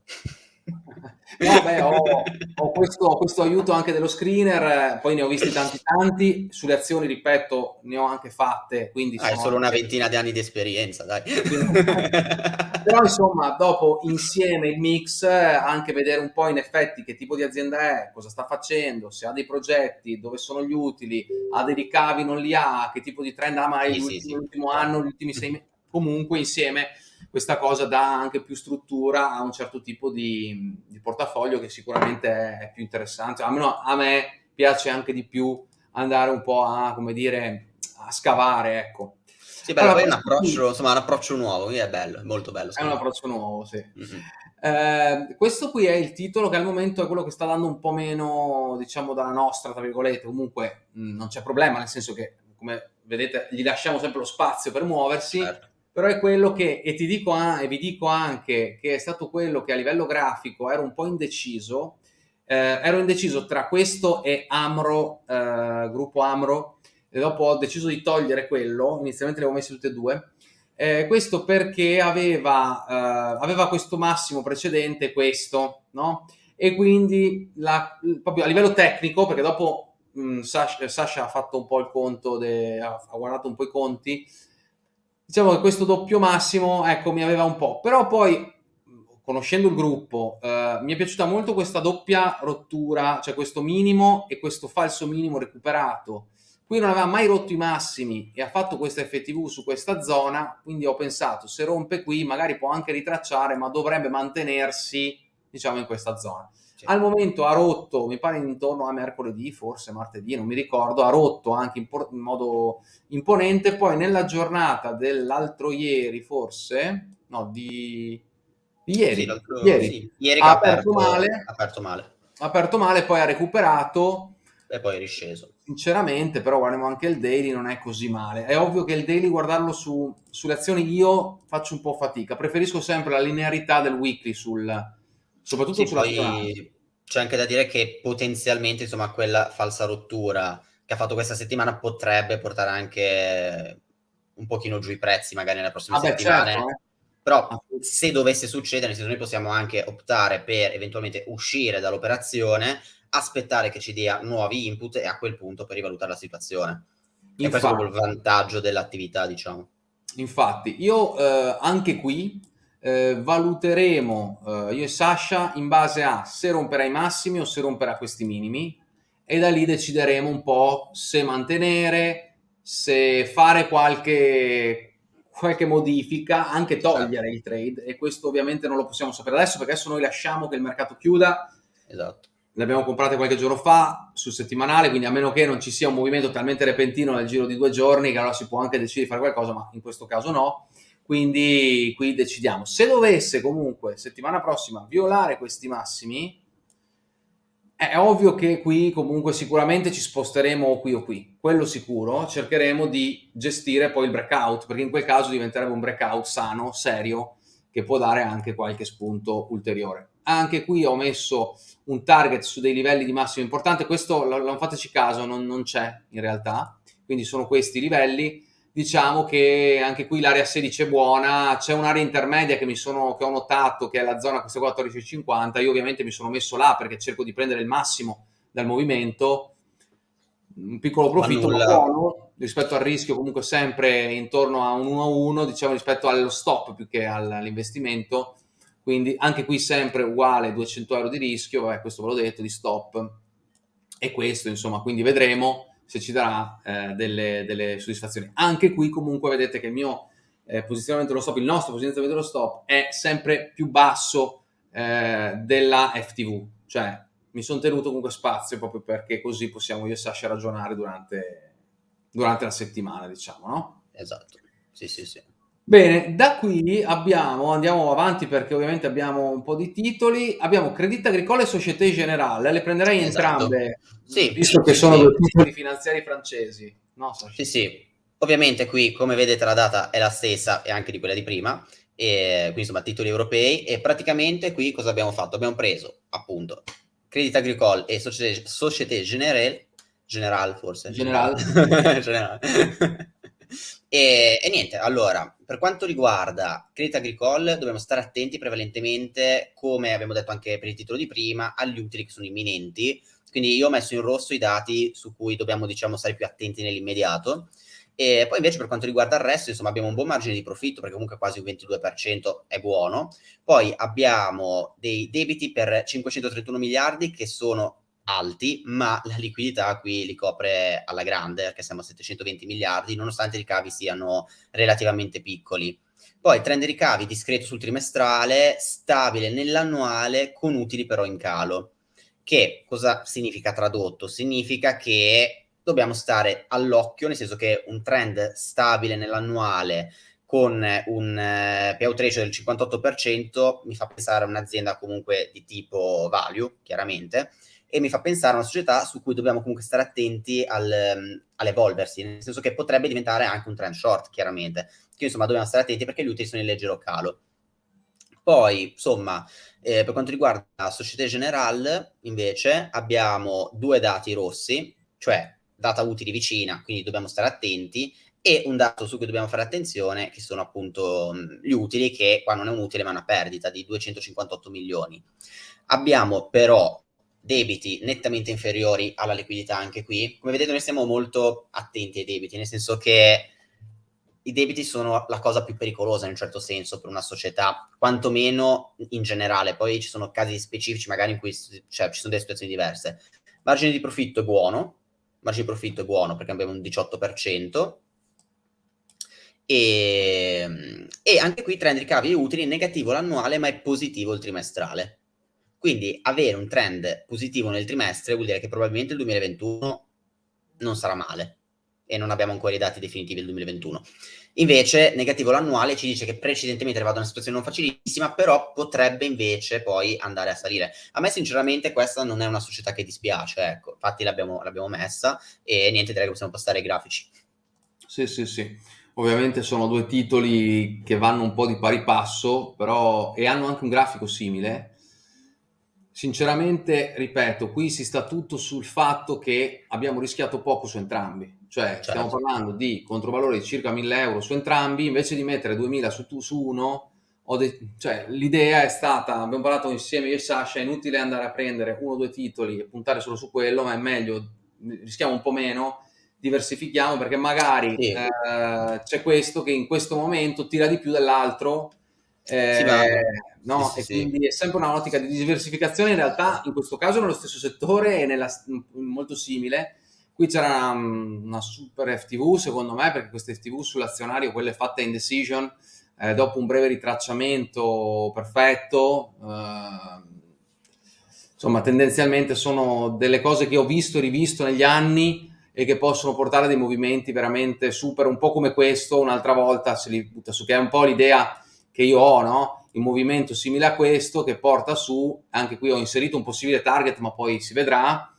No, beh, ho, ho questo, questo, aiuto anche dello screener, poi ne ho visti tanti tanti, sulle azioni, ripeto, ne ho anche fatte. Quindi Hai solo una ventina di anni di esperienza, dai. Però insomma, dopo insieme il mix, anche vedere un po' in effetti che tipo di azienda è, cosa sta facendo, se ha dei progetti, dove sono gli utili, ha dei ricavi, non li ha, che tipo di trend ha mai sì, l'ultimo sì, sì. anno, gli ultimi sei mesi, comunque insieme questa cosa dà anche più struttura a un certo tipo di, di portafoglio che sicuramente è più interessante. Almeno a me piace anche di più andare un po' a, come dire, a scavare, ecco. Sì, beh, allora, poi è un approccio, insomma, un approccio nuovo, quindi è bello, è molto bello. È un approccio nuovo, sì. Mm-hmm. Eh, questo qui è il titolo che al momento è quello che sta dando un po' meno, diciamo, dalla nostra, tra virgolette. Comunque mh, non c'è problema, nel senso che come vedete gli lasciamo sempre lo spazio per muoversi, certo. Però è quello che, e ti dico e vi dico anche che è stato quello che a livello grafico ero un po' indeciso, eh, ero indeciso tra questo e Amro, eh, gruppo Amro, e dopo ho deciso di togliere quello, inizialmente le avevo messe tutte e due, eh, questo perché aveva, eh, aveva questo massimo precedente, questo, no? E quindi la, proprio a livello tecnico, perché dopo mh, Sasha, Sasha, ha fatto un po' il conto, de, ha guardato un po' i conti, diciamo che questo doppio massimo, ecco, mi aveva un po', però poi conoscendo il gruppo, eh, mi è piaciuta molto questa doppia rottura, cioè questo minimo e questo falso minimo recuperato, Qui non aveva mai rotto i massimi e ha fatto questa FTV su questa zona, quindi ho pensato se rompe qui magari può anche ritracciare, ma dovrebbe mantenersi diciamo in questa zona. Al momento ha rotto, mi pare intorno a mercoledì, forse martedì, non mi ricordo, ha rotto anche in, in modo imponente, poi nella giornata dell'altro ieri forse, no, di, ieri, sì, ieri, sì. ieri ha aperto, aperto, male, aperto male, aperto male, poi ha recuperato e poi è risceso. Sinceramente, però guardiamo anche il daily, non è così male. È ovvio che il daily, guardarlo su, sulle azioni, io faccio un po' fatica. Preferisco sempre la linearità del weekly, sul, soprattutto sì, sulla poi C'è anche da dire che potenzialmente, insomma, quella falsa rottura che ha fatto questa settimana potrebbe portare anche un pochino giù i prezzi magari nelle prossime ah settimane. Certo, eh. Però se dovesse succedere, nel senso noi possiamo anche optare per eventualmente uscire dall'operazione aspettare che ci dia nuovi input e a quel punto per rivalutare la situazione. Infatti, e questo è proprio il vantaggio dell'attività, diciamo. Infatti, io eh, anche qui eh, valuteremo, eh, io e Sasha, in base a se romperà i massimi o se romperà questi minimi e da lì decideremo un po' se mantenere, se fare qualche, qualche modifica, anche togliere certo. il trade e questo ovviamente non lo possiamo sapere adesso perché adesso noi lasciamo che il mercato chiuda. Esatto le abbiamo comprate qualche giorno fa sul settimanale, quindi a meno che non ci sia un movimento talmente repentino nel giro di due giorni che allora si può anche decidere di fare qualcosa, ma in questo caso no. Quindi qui decidiamo. Se dovesse comunque settimana prossima violare questi massimi, è ovvio che qui comunque sicuramente ci sposteremo qui o qui, quello sicuro, cercheremo di gestire poi il breakout, perché in quel caso diventerebbe un breakout sano, serio, che può dare anche qualche spunto ulteriore. Anche qui ho messo un target su dei livelli di massimo importante, questo non fateci caso, non, non c'è in realtà, quindi sono questi livelli. Diciamo che anche qui l'area 16 è buona, c'è un'area intermedia che, mi sono, che ho notato che è la zona questa 14,50, io ovviamente mi sono messo là perché cerco di prendere il massimo dal movimento, un piccolo profitto buono rispetto al rischio comunque sempre intorno a un 1 a 1 diciamo rispetto allo stop più che all'investimento. Quindi anche qui sempre uguale 200 euro di rischio, vabbè questo ve l'ho detto, di stop, e questo insomma, quindi vedremo se ci darà eh, delle, delle, soddisfazioni. Anche qui comunque vedete che il mio eh, posizionamento dello stop, il nostro posizionamento dello stop è sempre più basso eh, della FTV, cioè mi sono tenuto comunque spazio proprio perché così possiamo io e Sasha ragionare durante, durante la settimana, diciamo, no? Esatto, sì sì sì. Bene, da qui abbiamo, andiamo avanti perché ovviamente abbiamo un po' di titoli, abbiamo Credit Agricole e Société Générale, le prenderei esatto. entrambe, sì, visto che sono sì. due titoli finanziari francesi. No, sì, sì, ovviamente qui come vedete la data è la stessa e anche di quella di prima, e, quindi insomma titoli europei e praticamente qui cosa abbiamo fatto? Abbiamo preso appunto Credit Agricole e Société, Société Générale, General forse? General. General. E, e, niente, allora, per quanto riguarda Credit Agricole, dobbiamo stare attenti prevalentemente, come abbiamo detto anche per il titolo di prima, agli utili che sono imminenti. Quindi io ho messo in rosso i dati su cui dobbiamo, diciamo, stare più attenti nell'immediato. E poi invece per quanto riguarda il resto, insomma, abbiamo un buon margine di profitto, perché comunque quasi un 22% è buono. Poi abbiamo dei debiti per 531 miliardi che sono alti, ma la liquidità qui li copre alla grande, perché siamo a 720 miliardi, nonostante i ricavi siano relativamente piccoli. Poi trend ricavi discreto sul trimestrale, stabile nell'annuale, con utili però in calo. Che cosa significa tradotto? Significa che dobbiamo stare all'occhio, nel senso che un trend stabile nell'annuale con un eh, payout ratio del 58% mi fa pensare a un'azienda comunque di tipo value, chiaramente, e mi fa pensare a una società su cui dobbiamo comunque stare attenti al, um, all'evolversi, nel senso che potrebbe diventare anche un trend short, chiaramente. Quindi, insomma, dobbiamo stare attenti perché gli utili sono in leggero calo. Poi, insomma, eh, per quanto riguarda la Societe Generale, invece, abbiamo due dati rossi, cioè data utili vicina, quindi dobbiamo stare attenti, e un dato su cui dobbiamo fare attenzione, che sono appunto gli utili, che qua non è un utile ma una perdita di 258 milioni. Abbiamo però debiti nettamente inferiori alla liquidità anche qui. Come vedete noi stiamo molto attenti ai debiti, nel senso che i debiti sono la cosa più pericolosa in un certo senso per una società, quantomeno in generale. Poi ci sono casi specifici magari in cui cioè, ci sono delle situazioni diverse. Margine di profitto è buono, margine di profitto è buono perché abbiamo un 18%, e, e anche qui trend ricavi utili negativo l'annuale ma è positivo il trimestrale. Quindi avere un trend positivo nel trimestre vuol dire che probabilmente il 2021 non sarà male e non abbiamo ancora i dati definitivi del 2021. Invece, negativo l'annuale ci dice che precedentemente era una situazione non facilissima, però potrebbe invece poi andare a salire. A me sinceramente questa non è una società che dispiace, ecco, infatti l'abbiamo, l'abbiamo messa e niente, direi che possiamo passare ai grafici. Sì, sì, sì. Ovviamente sono due titoli che vanno un po' di pari passo, però e hanno anche un grafico simile. Sinceramente, ripeto, qui si sta tutto sul fatto che abbiamo rischiato poco su entrambi. Cioè, certo. stiamo parlando di controvalori di circa 1000 euro su entrambi, invece di mettere 2000 su, su uno, cioè, l'idea è stata, abbiamo parlato insieme io e Sasha, è inutile andare a prendere uno o due titoli e puntare solo su quello, ma è meglio, rischiamo un po' meno, diversifichiamo perché magari sì. eh, c'è questo che in questo momento tira di più dell'altro eh, no? Sì, sì, e quindi è sempre una ottica di diversificazione. In realtà in questo caso nello stesso settore e nella, molto simile. Qui c'era una, una, super FTV secondo me perché queste FTV sull'azionario quelle fatte in decision eh, dopo un breve ritracciamento perfetto eh, insomma tendenzialmente sono delle cose che ho visto e rivisto negli anni e che possono portare dei movimenti veramente super, un po' come questo, un'altra volta se li butta su, che è un po' l'idea che io ho, no? Il movimento simile a questo che porta su, anche qui ho inserito un possibile target, ma poi si vedrà,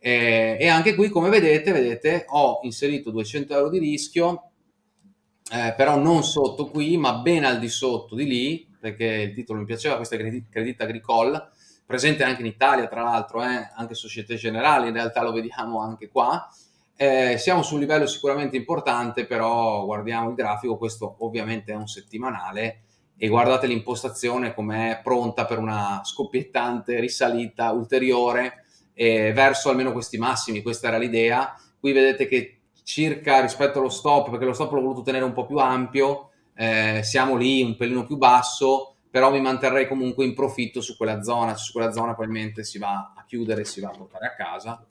eh, e anche qui, come vedete, vedete, ho inserito 200 euro di rischio, eh, però non sotto qui, ma ben al di sotto di lì, perché il titolo mi piaceva, questo è Credit Agricole, presente anche in Italia, tra l'altro, eh, anche Societe Generale, in realtà lo vediamo anche qua, eh, siamo su un livello sicuramente importante, però guardiamo il grafico, questo ovviamente è un settimanale e guardate l'impostazione com'è pronta per una scoppiettante risalita ulteriore eh, verso almeno questi massimi, questa era l'idea. Qui vedete che circa rispetto allo stop, perché lo stop l'ho voluto tenere un po' più ampio, eh, siamo lì un pelino più basso, però mi manterrei comunque in profitto su quella zona, su quella zona probabilmente si va a chiudere si va a portare a casa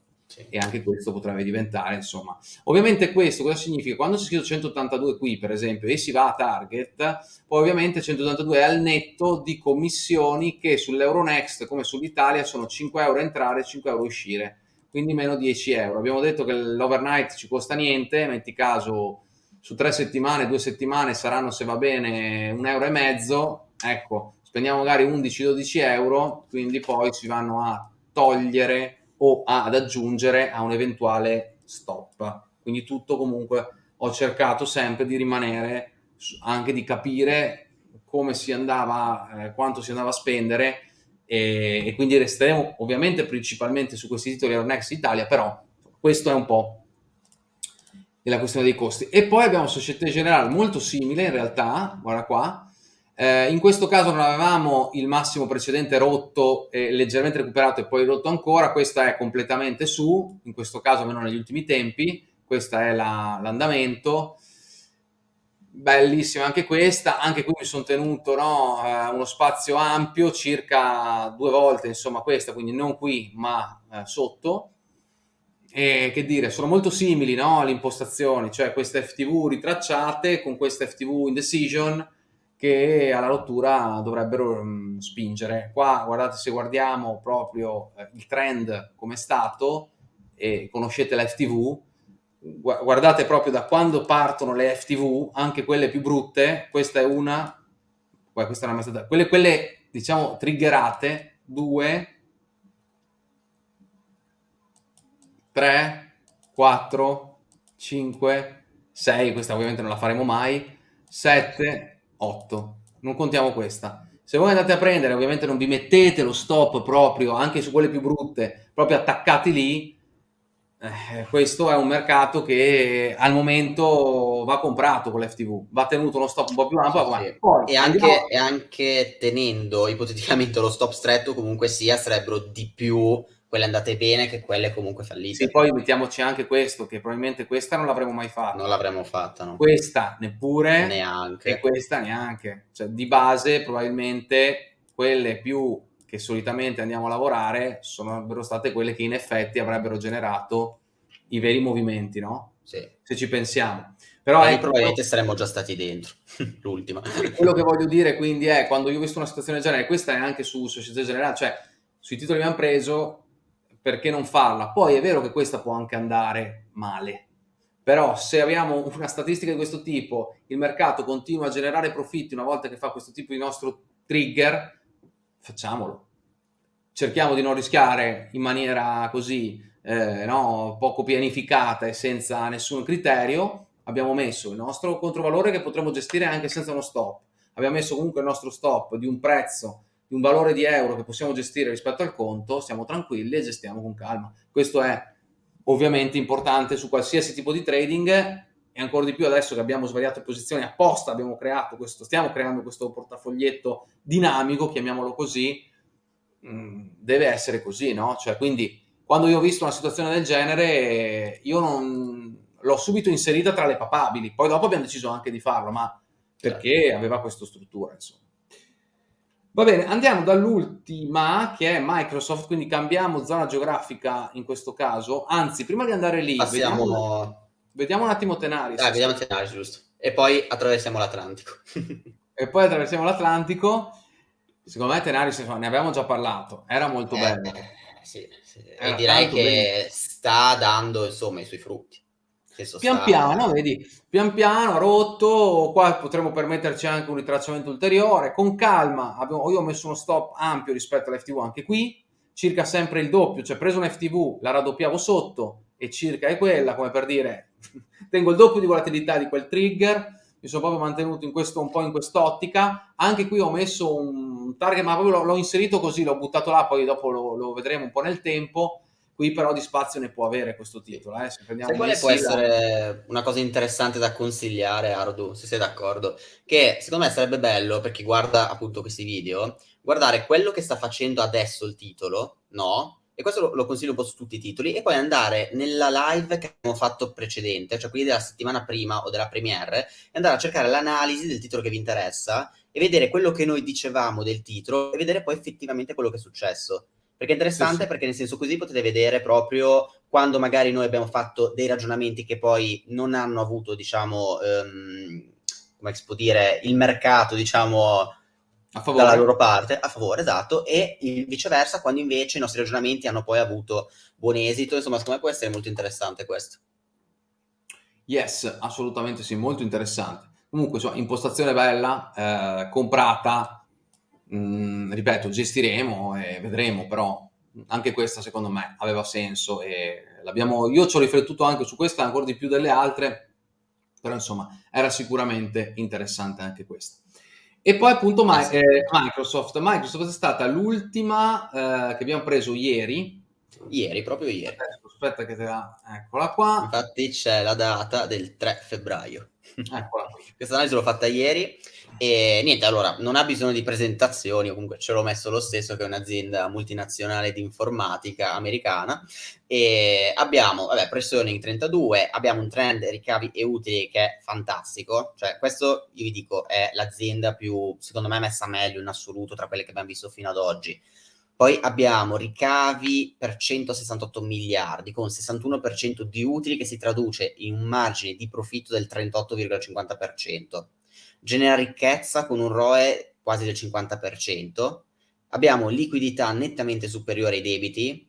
e anche questo potrebbe diventare, insomma. Ovviamente questo cosa significa? Quando si scrive 182 qui, per esempio, e si va a target, poi ovviamente 182 è al netto di commissioni che sull'Euronext, come sull'Italia, sono 5 euro entrare e 5 euro uscire, quindi meno 10 euro. Abbiamo detto che l'overnight ci costa niente, metti caso su tre settimane, due settimane saranno, se va bene, un euro e mezzo, ecco, spendiamo magari 11-12 euro, quindi poi si vanno a togliere o ad aggiungere a un eventuale stop. Quindi tutto comunque ho cercato sempre di rimanere, anche di capire come si andava, eh, quanto si andava a spendere e, e, quindi resteremo ovviamente principalmente su questi titoli Euronext Italia, però questo è un po' la questione dei costi. E poi abbiamo Societe Generale molto simile in realtà, guarda qua, eh, in questo caso non avevamo il massimo precedente rotto e leggermente recuperato e poi rotto ancora, questa è completamente su, in questo caso almeno negli ultimi tempi, questo è l'andamento. Bellissima anche questa, anche qui mi sono tenuto no, eh, uno spazio ampio, circa due volte insomma questa, quindi non qui ma eh, sotto. E che dire, sono molto simili no, le impostazioni, cioè queste FTV ritracciate con queste FTV in decision, che alla rottura dovrebbero mh, spingere. Qua guardate se guardiamo proprio eh, il trend come è stato e conoscete la FTV, guardate proprio da quando partono le FTV, anche quelle più brutte, questa è una, questa è una stata, quelle, quelle diciamo triggerate, due, tre, quattro, cinque, sei, questa ovviamente non la faremo mai, sette, otto, non contiamo questa. Se voi andate a prendere, ovviamente non vi mettete lo stop proprio, anche su quelle più brutte, proprio attaccati lì, eh, questo è un mercato che al momento va comprato con l'FTV, va tenuto uno stop un po' più ampio. Sì, sì. Poi, e, anche, e, anche, tenendo ipoteticamente lo stop stretto, comunque sia, sarebbero di più quelle andate bene che quelle comunque fallite. Sì, poi mettiamoci anche questo, che probabilmente questa non l'avremmo mai fatta. Non l'avremmo fatta, no. Questa neppure. Neanche. E questa neanche. Cioè, di base, probabilmente, quelle più che solitamente andiamo a lavorare sarebbero state quelle che in effetti avrebbero generato i veri movimenti, no? Sì. Se ci pensiamo. Però ecco, probabilmente saremmo già stati dentro, l'ultima. Quello che voglio dire quindi è, quando io ho visto una situazione del genere, questa è anche su Società Generale, cioè sui titoli che abbiamo preso, perché non farla? Poi è vero che questa può anche andare male, però se abbiamo una statistica di questo tipo, il mercato continua a generare profitti una volta che fa questo tipo di nostro trigger, facciamolo. Cerchiamo di non rischiare in maniera così eh, no, poco pianificata e senza nessun criterio. Abbiamo messo il nostro controvalore che potremo gestire anche senza uno stop. Abbiamo messo comunque il nostro stop di un prezzo di un valore di euro che possiamo gestire rispetto al conto, siamo tranquilli e gestiamo con calma. Questo è ovviamente importante su qualsiasi tipo di trading e ancora di più adesso che abbiamo svariate posizioni apposta, abbiamo creato questo, stiamo creando questo portafoglietto dinamico, chiamiamolo così, mm, deve essere così, no? Cioè, quindi quando io ho visto una situazione del genere, io non l'ho subito inserita tra le papabili, poi dopo abbiamo deciso anche di farlo, ma perché aveva questa struttura, insomma. Va bene, andiamo dall'ultima che è Microsoft, quindi cambiamo zona geografica in questo caso. Anzi, prima di andare lì, Passiamo... vediamo, vediamo un attimo Tenaris. Ah, vediamo Tenaris, giusto. E poi attraversiamo l'Atlantico. e poi attraversiamo l'Atlantico. Secondo me Tenaris, insomma, ne abbiamo già parlato, era molto eh, bello. Sì, sì. e direi che bene. sta dando insomma i suoi frutti pian sta... piano, vedi, pian piano, rotto, qua potremmo permetterci anche un ritracciamento ulteriore, con calma, abbiamo, io ho messo uno stop ampio rispetto all'FTV anche qui, circa sempre il doppio, cioè preso un FTV, la raddoppiavo sotto e circa è quella, come per dire, tengo il doppio di volatilità di quel trigger, mi sono proprio mantenuto in questo, un po' in quest'ottica, anche qui ho messo un target, ma proprio l'ho inserito così, l'ho buttato là, poi dopo lo, lo vedremo un po' nel tempo, Qui però di spazio ne può avere questo titolo. Eh? Se Sai quale può essere una cosa interessante da consigliare, Ardu, se sei d'accordo? Che secondo me sarebbe bello per chi guarda appunto questi video, guardare quello che sta facendo adesso il titolo, no? E questo lo, lo consiglio un po' su tutti i titoli, e poi andare nella live che abbiamo fatto precedente, cioè quindi della settimana prima o della premiere, e andare a cercare l'analisi del titolo che vi interessa e vedere quello che noi dicevamo del titolo e vedere poi effettivamente quello che è successo. Perché è interessante sì, sì. perché nel senso così potete vedere proprio quando magari noi abbiamo fatto dei ragionamenti che poi non hanno avuto, diciamo, um, come si può dire, il mercato, diciamo, dalla loro parte, a favore, esatto, e viceversa quando invece i nostri ragionamenti hanno poi avuto buon esito, insomma, secondo me può essere molto interessante questo. Yes, assolutamente sì, molto interessante. Comunque, insomma, impostazione bella, eh, comprata, Mm, ripeto, gestiremo e vedremo, però anche questa secondo me aveva senso e l'abbiamo, io ci ho riflettuto anche su questa ancora di più delle altre, però insomma era sicuramente interessante anche questa. E poi appunto my, eh, Microsoft. Microsoft è stata l'ultima eh, che abbiamo preso ieri. Ieri, proprio ieri. Aspetta che te la... Eccola qua. Infatti c'è la data del 3 febbraio. Eccola qui. Questa analisi l'ho fatta ieri e niente, allora, non ha bisogno di presentazioni, comunque ce l'ho messo lo stesso, che è un'azienda multinazionale di informatica americana. E abbiamo, vabbè, pressione 32, abbiamo un trend ricavi e utili che è fantastico. Cioè, questo, io vi dico, è l'azienda più, secondo me, messa meglio in assoluto tra quelle che abbiamo visto fino ad oggi. Poi abbiamo ricavi per 168 miliardi con 61% di utili che si traduce in un margine di profitto del 38,50% genera ricchezza con un ROE quasi del 50%, abbiamo liquidità nettamente superiore ai debiti,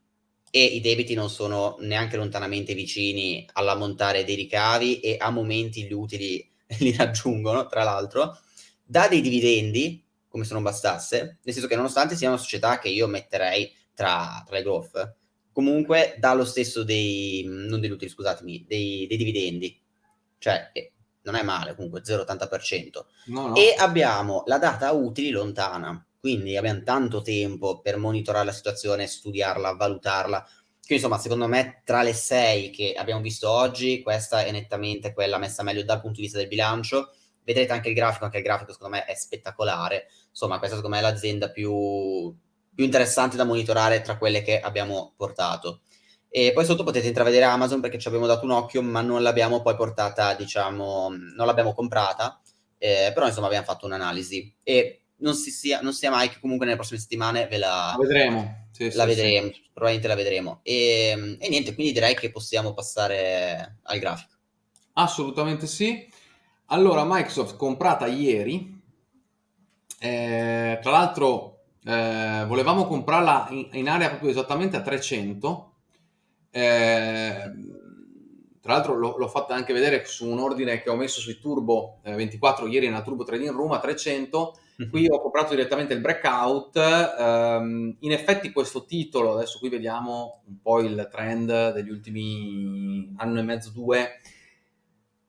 e i debiti non sono neanche lontanamente vicini all'ammontare dei ricavi e a momenti gli utili li raggiungono, tra l'altro, dà dei dividendi, come se non bastasse, nel senso che nonostante sia una società che io metterei tra, tra le growth, comunque dà lo stesso dei, non degli utili, scusatemi, dei, dei dividendi. Cioè, non è male, comunque 0,80%. No, no. E abbiamo la data utili lontana, quindi abbiamo tanto tempo per monitorare la situazione, studiarla, valutarla. Quindi insomma, secondo me, tra le sei che abbiamo visto oggi, questa è nettamente quella messa meglio dal punto di vista del bilancio. Vedrete anche il grafico, anche il grafico secondo me è spettacolare. Insomma, questa secondo me è l'azienda più, più interessante da monitorare tra quelle che abbiamo portato. E poi sotto potete intravedere Amazon perché ci abbiamo dato un occhio, ma non l'abbiamo poi portata, diciamo, non l'abbiamo comprata, eh, però insomma abbiamo fatto un'analisi. E non, si sia, non sia mai che comunque nelle prossime settimane ve la, vedremo. Sì, la sì, vedremo, sì. probabilmente la vedremo. E, e niente, quindi direi che possiamo passare al grafico. Assolutamente sì. Allora, Microsoft comprata ieri, eh, tra l'altro eh, volevamo comprarla in, in, area proprio esattamente a 300, eh, tra l'altro l'ho, l'ho, fatta anche vedere su un ordine che ho messo sui Turbo 24 eh, ieri nella Turbo Trading Room a 300, mhm. qui ho comprato direttamente il breakout, ehm, in effetti questo titolo, adesso qui vediamo un po' il trend degli ultimi anno e mezzo, due,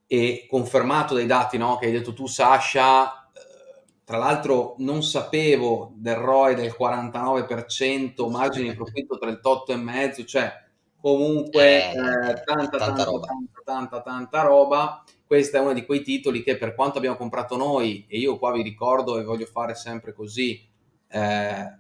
e confermato dai dati no, che hai detto tu Sasha, tra l'altro non sapevo del ROI del 49%, margine di profitto 38,5%, cioè comunque eh, eh, tanta, tanta, tanta, roba. tanta, tanta, tanta roba. Questo è uno di quei titoli che per quanto abbiamo comprato noi, e io qua vi ricordo e voglio fare sempre così, eh,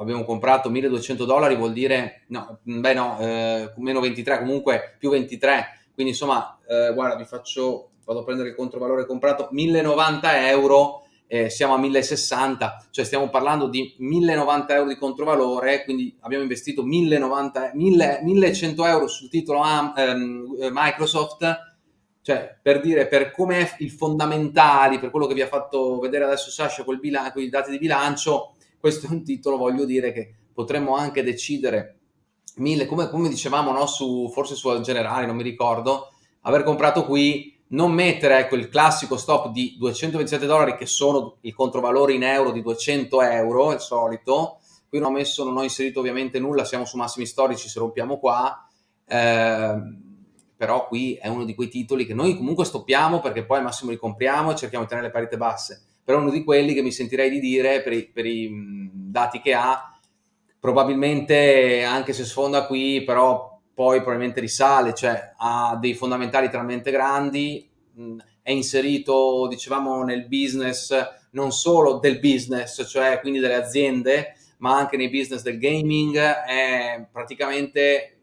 abbiamo comprato 1200 dollari, vuol dire, no, beh no, eh, meno 23, comunque più 23, quindi insomma, eh, guarda, vi faccio, vado a prendere il controvalore comprato, 1090 euro, eh, siamo a 1060, cioè stiamo parlando di 1090 euro di controvalore, quindi abbiamo investito 1090, 1000, 1100 euro sul titolo eh, Microsoft, cioè per dire per come il fondamentali, per quello che vi ha fatto vedere adesso Sasha con i dati di bilancio, questo è un titolo, voglio dire, che potremmo anche decidere, mille, come, come dicevamo, no, su, forse su generale, non mi ricordo, aver comprato qui non mettere ecco, il classico stop di 227 dollari che sono il controvalore in euro di 200 euro, il solito. Qui non ho messo, non ho inserito ovviamente nulla, siamo su massimi storici, se rompiamo qua. Eh, però qui è uno di quei titoli che noi comunque stoppiamo perché poi al massimo li compriamo e cerchiamo di tenere le parità basse. Però è uno di quelli che mi sentirei di dire per i, per i dati che ha, probabilmente anche se sfonda qui, però poi probabilmente risale, cioè ha dei fondamentali talmente grandi, mh, è inserito, dicevamo, nel business non solo del business, cioè quindi delle aziende, ma anche nei business del gaming, è praticamente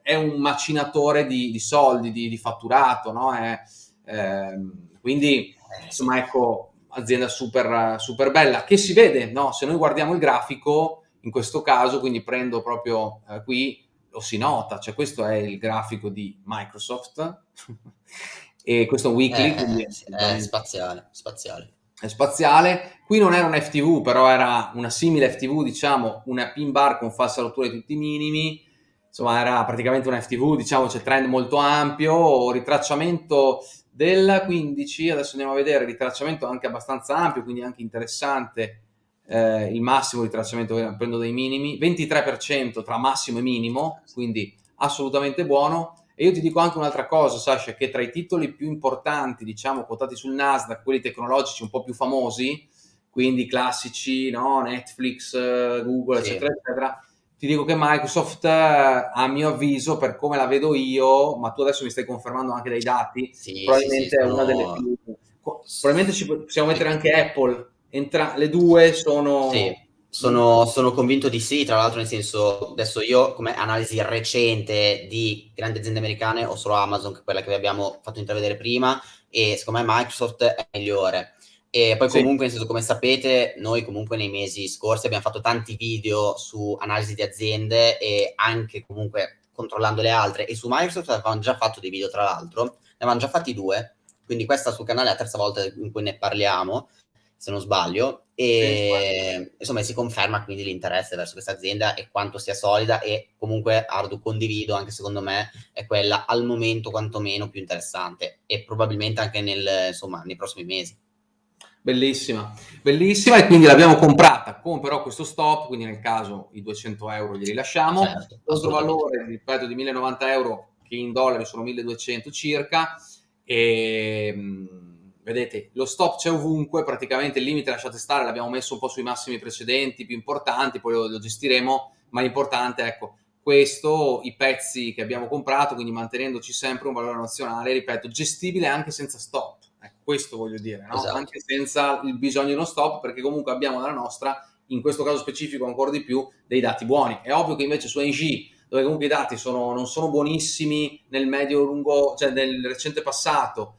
è un macinatore di, di soldi, di, di, fatturato, no? È, eh, quindi, insomma, ecco, azienda super, super bella, che si vede, no? Se noi guardiamo il grafico, in questo caso, quindi prendo proprio eh, qui, lo si nota, cioè questo è il grafico di Microsoft e questo è un weekly, eh, quindi è, è spaziale, spaziale. È spaziale. Qui non era un FTV, però era una simile FTV, diciamo, una pin bar con falsa rottura di tutti i minimi. Insomma, era praticamente un FTV, diciamo, c'è trend molto ampio, ritracciamento del 15, adesso andiamo a vedere, ritracciamento anche abbastanza ampio, quindi anche interessante eh, il massimo di tracciamento prendo dei minimi, 23% tra massimo e minimo, quindi assolutamente buono. E io ti dico anche un'altra cosa, Sasha, che tra i titoli più importanti, diciamo, quotati sul Nasdaq, quelli tecnologici un po' più famosi, quindi classici, no? Netflix, Google, sì. eccetera, eccetera, ti dico che Microsoft, a mio avviso, per come la vedo io, ma tu adesso mi stai confermando anche dai dati, sì, probabilmente sì, è una delle più... Probabilmente ci possiamo mettere anche Apple Entra- le due sono... Sì. Sono, sono, convinto di sì, tra l'altro nel senso, adesso io come analisi recente di grandi aziende americane ho solo Amazon, che è quella che vi abbiamo fatto intravedere prima, e secondo me Microsoft è migliore. E poi sì. comunque, nel senso, come sapete, noi comunque nei mesi scorsi abbiamo fatto tanti video su analisi di aziende e anche comunque controllando le altre, e su Microsoft avevamo già fatto dei video tra l'altro, ne avevamo già fatti due, quindi questa sul canale è la terza volta in cui ne parliamo, se non sbaglio, e insomma si conferma quindi l'interesse verso questa azienda e quanto sia solida e comunque Ardu condivido, anche secondo me è quella al momento quantomeno più interessante e probabilmente anche nel, insomma, nei prossimi mesi. Bellissima, bellissima e quindi l'abbiamo comprata con però questo stop, quindi nel caso i 200 euro li rilasciamo, certo, contro valore, ripeto, di 1090 euro che in dollari sono 1200 circa e vedete lo stop c'è ovunque, praticamente il limite lasciate stare, l'abbiamo messo un po' sui massimi precedenti, più importanti, poi lo, lo gestiremo, ma l'importante ecco, questo, i pezzi che abbiamo comprato, quindi mantenendoci sempre un valore nazionale, ripeto, gestibile anche senza stop, ecco, questo voglio dire, no? esatto. anche senza il bisogno di uno stop, perché comunque abbiamo dalla nostra, in questo caso specifico ancora di più, dei dati buoni. È ovvio che invece su NG dove comunque i dati sono, non sono buonissimi nel medio lungo, cioè nel recente passato,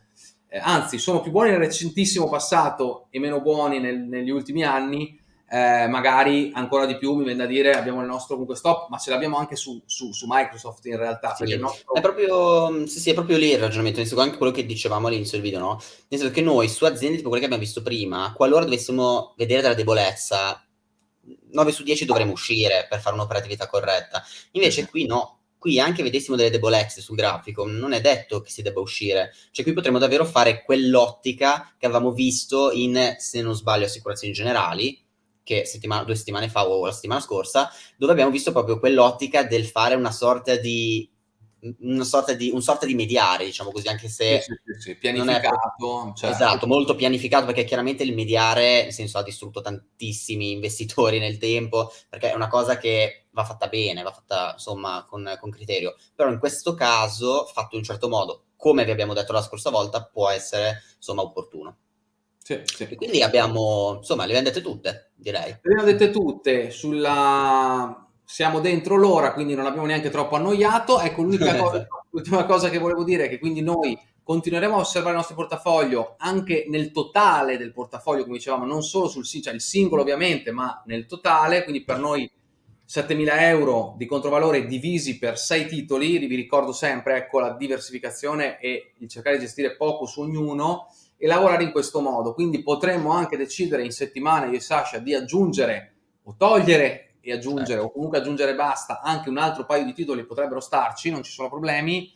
eh, anzi sono più buoni nel recentissimo passato e meno buoni nel, negli ultimi anni, eh, magari ancora di più mi viene da dire abbiamo il nostro comunque stop, ma ce l'abbiamo anche su, su, su, Microsoft in realtà. Sì, nostro... è, proprio, sì, sì, è proprio lì il ragionamento, nel senso anche quello che dicevamo all'inizio del video, no? Nel senso che noi su aziende tipo quelle che abbiamo visto prima, qualora dovessimo vedere della debolezza, 9 su 10 dovremmo uscire per fare un'operatività corretta. Invece qui no, qui anche vedessimo delle debolezze sul grafico, non è detto che si debba uscire. Cioè qui potremmo davvero fare quell'ottica che avevamo visto in, se non sbaglio, assicurazioni generali, che settimana, due settimane fa o la settimana scorsa, dove abbiamo visto proprio quell'ottica del fare una sorta di una sorta di, un sorta di mediare, diciamo così, anche se sì, sì, sì, pianificato. È, certo. Esatto, molto pianificato, perché chiaramente il mediare, nel senso, ha distrutto tantissimi investitori nel tempo, perché è una cosa che va fatta bene, va fatta insomma con, con criterio. Però in questo caso, fatto in un certo modo, come vi abbiamo detto la scorsa volta, può essere insomma opportuno. Sì, sì. E quindi abbiamo, insomma, le abbiamo dette tutte, direi. Le abbiamo dette tutte sulla siamo dentro l'ora, quindi non abbiamo neanche troppo annoiato. Ecco, l'unica cosa, l'ultima cosa che volevo dire è che quindi noi continueremo a osservare il nostro portafoglio anche nel totale del portafoglio, come dicevamo, non solo sul cioè il singolo ovviamente, ma nel totale, quindi per noi 7.000 euro di controvalore divisi per 6 titoli, vi ricordo sempre ecco, la diversificazione e il cercare di gestire poco su ognuno e lavorare in questo modo, quindi potremmo anche decidere in settimana io e Sasha di aggiungere o togliere e aggiungere certo. o comunque aggiungere basta anche un altro paio di titoli potrebbero starci, non ci sono problemi.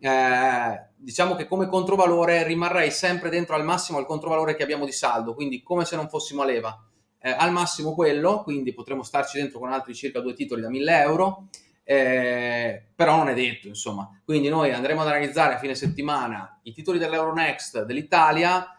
Eh, diciamo che come controvalore rimarrei sempre dentro al massimo al controvalore che abbiamo di saldo, quindi come se non fossimo a leva. Eh, al massimo quello, quindi potremmo starci dentro con altri circa due titoli da 1000 euro, eh, però non è detto, insomma. Quindi noi andremo ad analizzare a fine settimana i titoli dell'Euronext dell'Italia,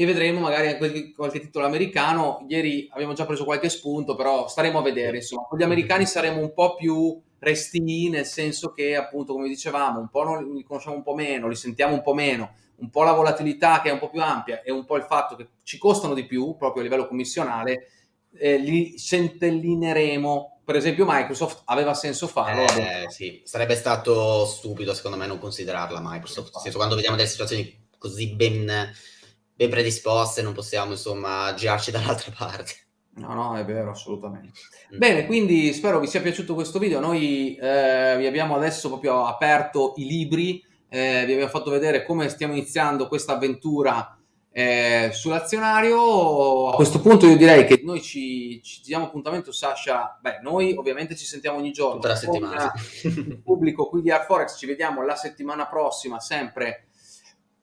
e vedremo magari anche qualche titolo americano. Ieri abbiamo già preso qualche spunto, però staremo a vedere. Insomma, con gli americani saremo un po' più resti, nel senso che, appunto, come dicevamo, un po' non, li conosciamo un po' meno, li sentiamo un po' meno, un po' la volatilità che è un po' più ampia e un po' il fatto che ci costano di più, proprio a livello commissionale, eh, li centellineremo. Per esempio, Microsoft aveva senso farlo. Eh, sì, sarebbe stato stupido, secondo me, non considerarla Microsoft. Nel senso, quando vediamo delle situazioni così ben ben predisposte, non possiamo insomma girarci dall'altra parte. No, no, è vero, assolutamente. Mm. Bene, quindi spero vi sia piaciuto questo video. Noi eh, vi abbiamo adesso proprio aperto i libri, eh, vi abbiamo fatto vedere come stiamo iniziando questa avventura eh, sull'azionario. A questo punto io direi che noi ci, ci diamo appuntamento, Sasha. Beh, noi ovviamente ci sentiamo ogni giorno. Tutta la settimana. Il pubblico qui di Arforex ci vediamo la settimana prossima, sempre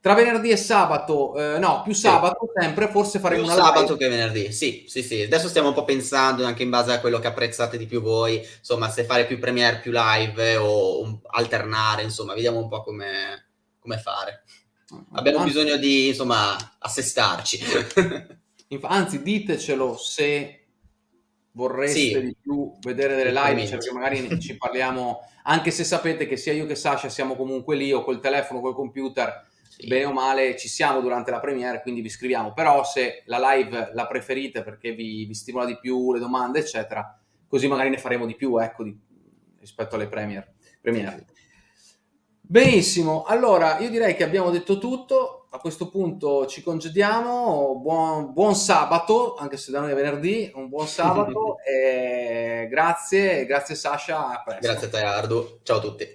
tra venerdì e sabato, eh, no, più sabato sì. sempre, forse faremo più una sabato live. che venerdì, sì, sì, sì. Adesso stiamo un po' pensando anche in base a quello che apprezzate di più voi, insomma, se fare più premiere, più live o un, alternare, insomma, vediamo un po' come, come fare. Abbiamo anzi, bisogno di, insomma, assestarci. anzi, ditecelo se vorreste sì. di più vedere delle live, cioè perché magari ci parliamo, anche se sapete che sia io che Sasha siamo comunque lì o col telefono, col computer, sì. bene o male ci siamo durante la premiere, quindi vi scriviamo. Però se la live la preferite perché vi, vi stimola di più le domande, eccetera, così magari ne faremo di più, ecco, di, rispetto alle premiere. premiere. Benissimo, allora io direi che abbiamo detto tutto, a questo punto ci congediamo, buon, buon sabato, anche se da noi è venerdì, un buon sabato, e grazie, grazie Sasha, Grazie a te Ardo, ciao a tutti.